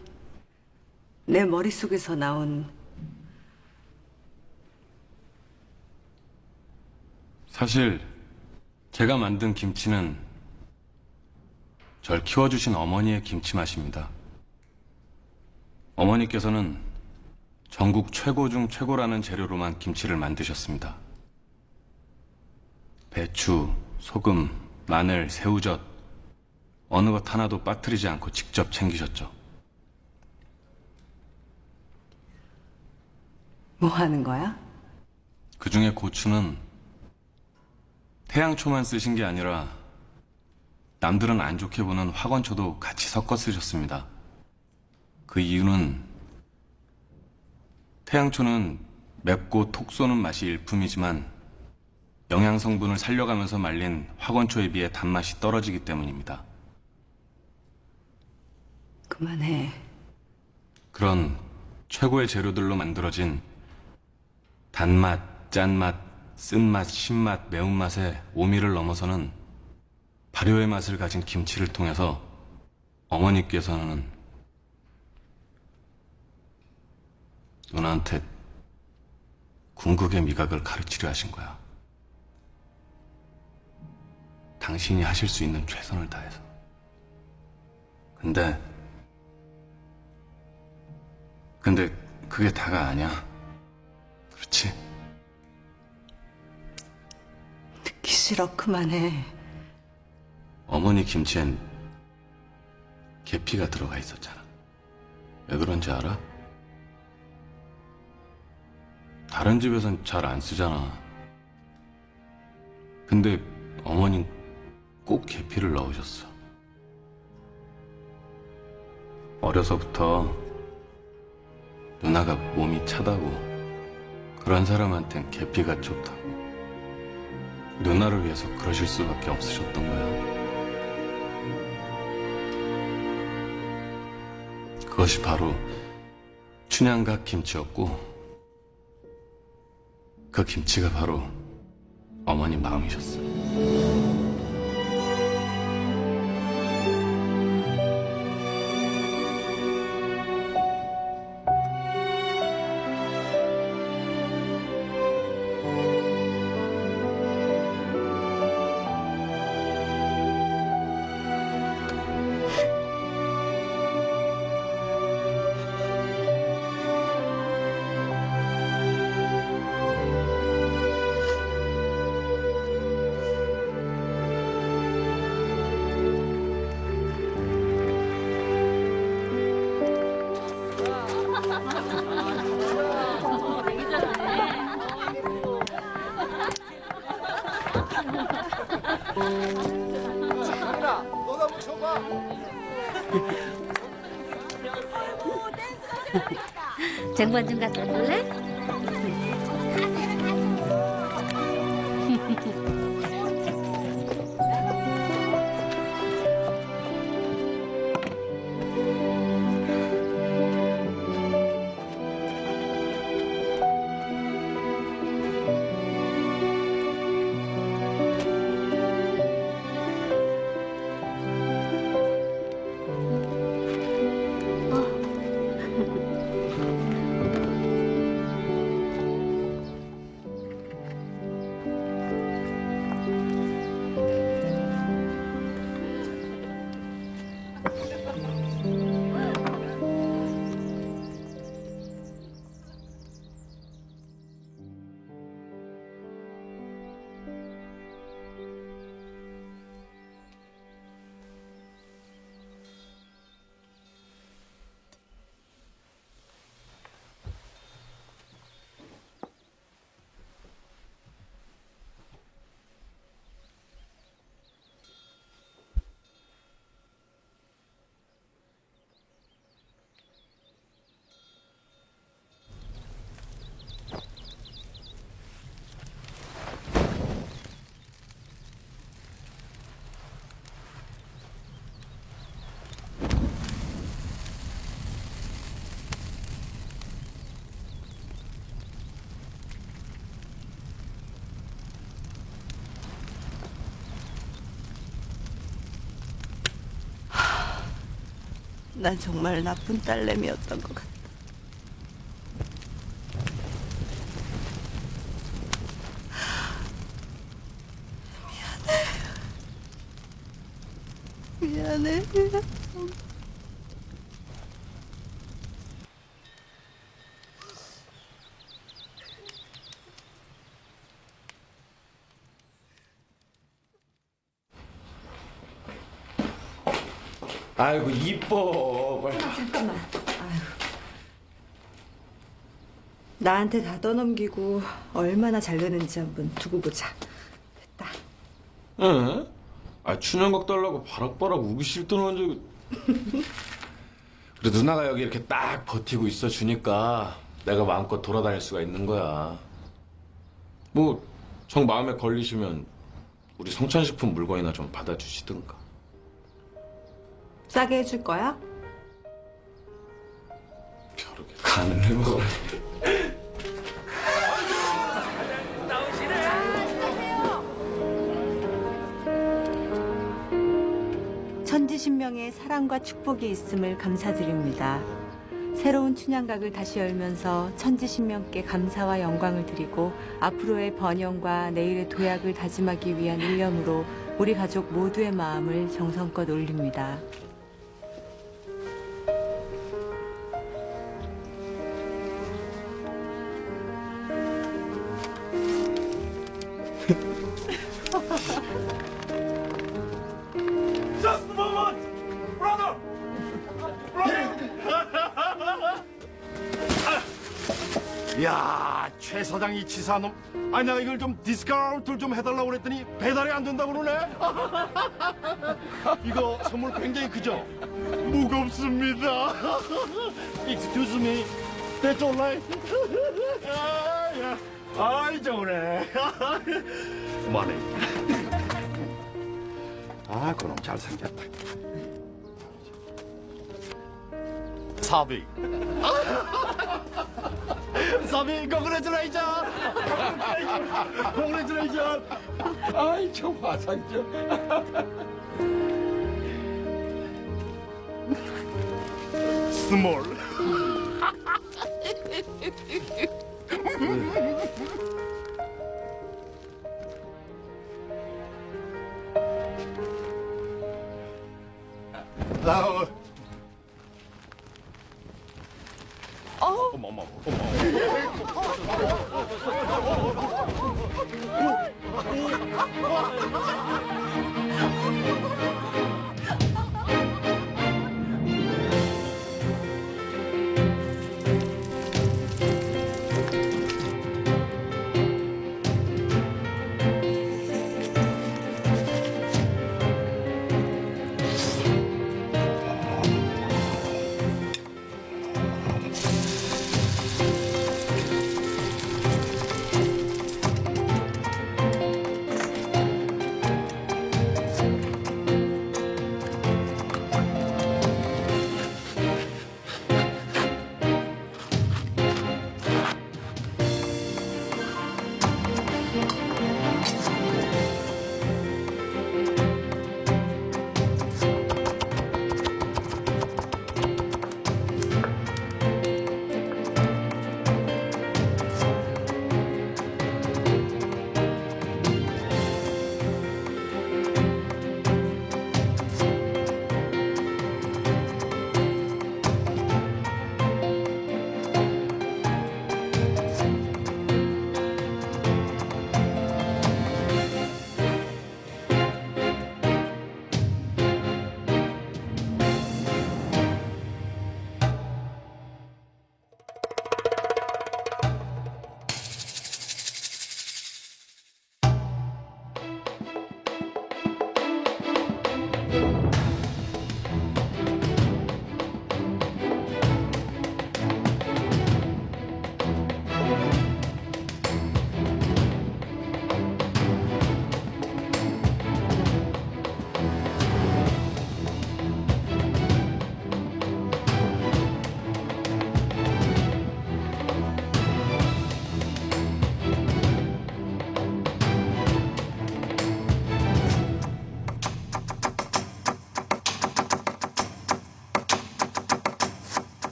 내 머릿속에서 나온 사실 제가 만든 김치는 절 키워주신 어머니의 김치 맛입니다. 어머니께서는 전국 최고 중 최고라는 재료로만 김치를 만드셨습니다. 배추, 소금, 마늘, 새우젓 어느 것 하나도 빠뜨리지 않고 직접 챙기셨죠. 뭐 하는 거야? 그 중에 고추는 태양초만 쓰신 게 아니라 남들은 안 좋게 보는 화건초도 같이 섞어 쓰셨습니다. 그 이유는 태양초는 맵고 톡 쏘는 맛이 일품이지만 영양 성분을 살려가면서 말린 화건초에 비해 단맛이 떨어지기 때문입니다. 그만해. 그런 최고의 재료들로 만들어진 단맛, 짠맛, 쓴맛, 신맛, 매운맛의 오미를 넘어서는 발효의 맛을 가진 김치를 통해서 어머니께서는 누나한테 궁극의 미각을 가르치려 하신 거야. 당신이 하실 수 있는 최선을 다해서. 근데, 근데 그게 다가 아니야. 그렇지? 듣기 싫어. 그만해. 어머니 김치엔 계피가 들어가 있었잖아. 왜 그런지 알아? 다른 집에선 잘 안 쓰잖아. 근데 어머닌 꼭 계피를 넣으셨어. 어려서부터 누나가 몸이 차다고 그런 사람한텐 계피가 좋다고 누나를 위해서 그러실 수밖에 없으셨던 거야. 그것이 바로 춘향각 김치였고 그 김치가 바로 어머니 마음이셨어요. 난 정말 나쁜 딸내미였던 것 같아. 미안해. 미안해. 아이고 이뻐. 빨리. 잠깐만. 나한테 다 떠넘기고 얼마나 잘 되는지 한번 두고 보자. 응? 아 춘향각 달라고 바락바락 우기 싫던 언제 [laughs] 그래 누나가 여기 이렇게 딱 버티고 있어 주니까 내가 마음껏 돌아다닐 수가 있는 거야 뭐 정 마음에 걸리시면 우리 성찬식품 물건이나 좀 받아주시든가 싸게 해줄 거야? 간을 해먹어 천지신명의 사랑과 축복이 있음을 감사드립니다. 새로운 춘향각을 다시 열면서 천지신명께 감사와 영광을 드리고 앞으로의 번영과 내일의 도약을 다짐하기 위한 일념으로 우리 가족 모두의 마음을 정성껏 올립니다. 이 치사놈. 아니 내가 이걸 좀 디스카운트를 좀 해달라고 그랬더니 배달이 안 된다고 그러네. [laughs] 이거 선물 굉장히 크죠? 무겁습니다. [laughs] Excuse me. That's all right. [laughs] 아이 좋네. 그만해. 아, 그놈 잘생겼다. 사비. 사비, congratulation! congratulation! 아이, 저 화상죠. 스몰. 나 어머 어머 어머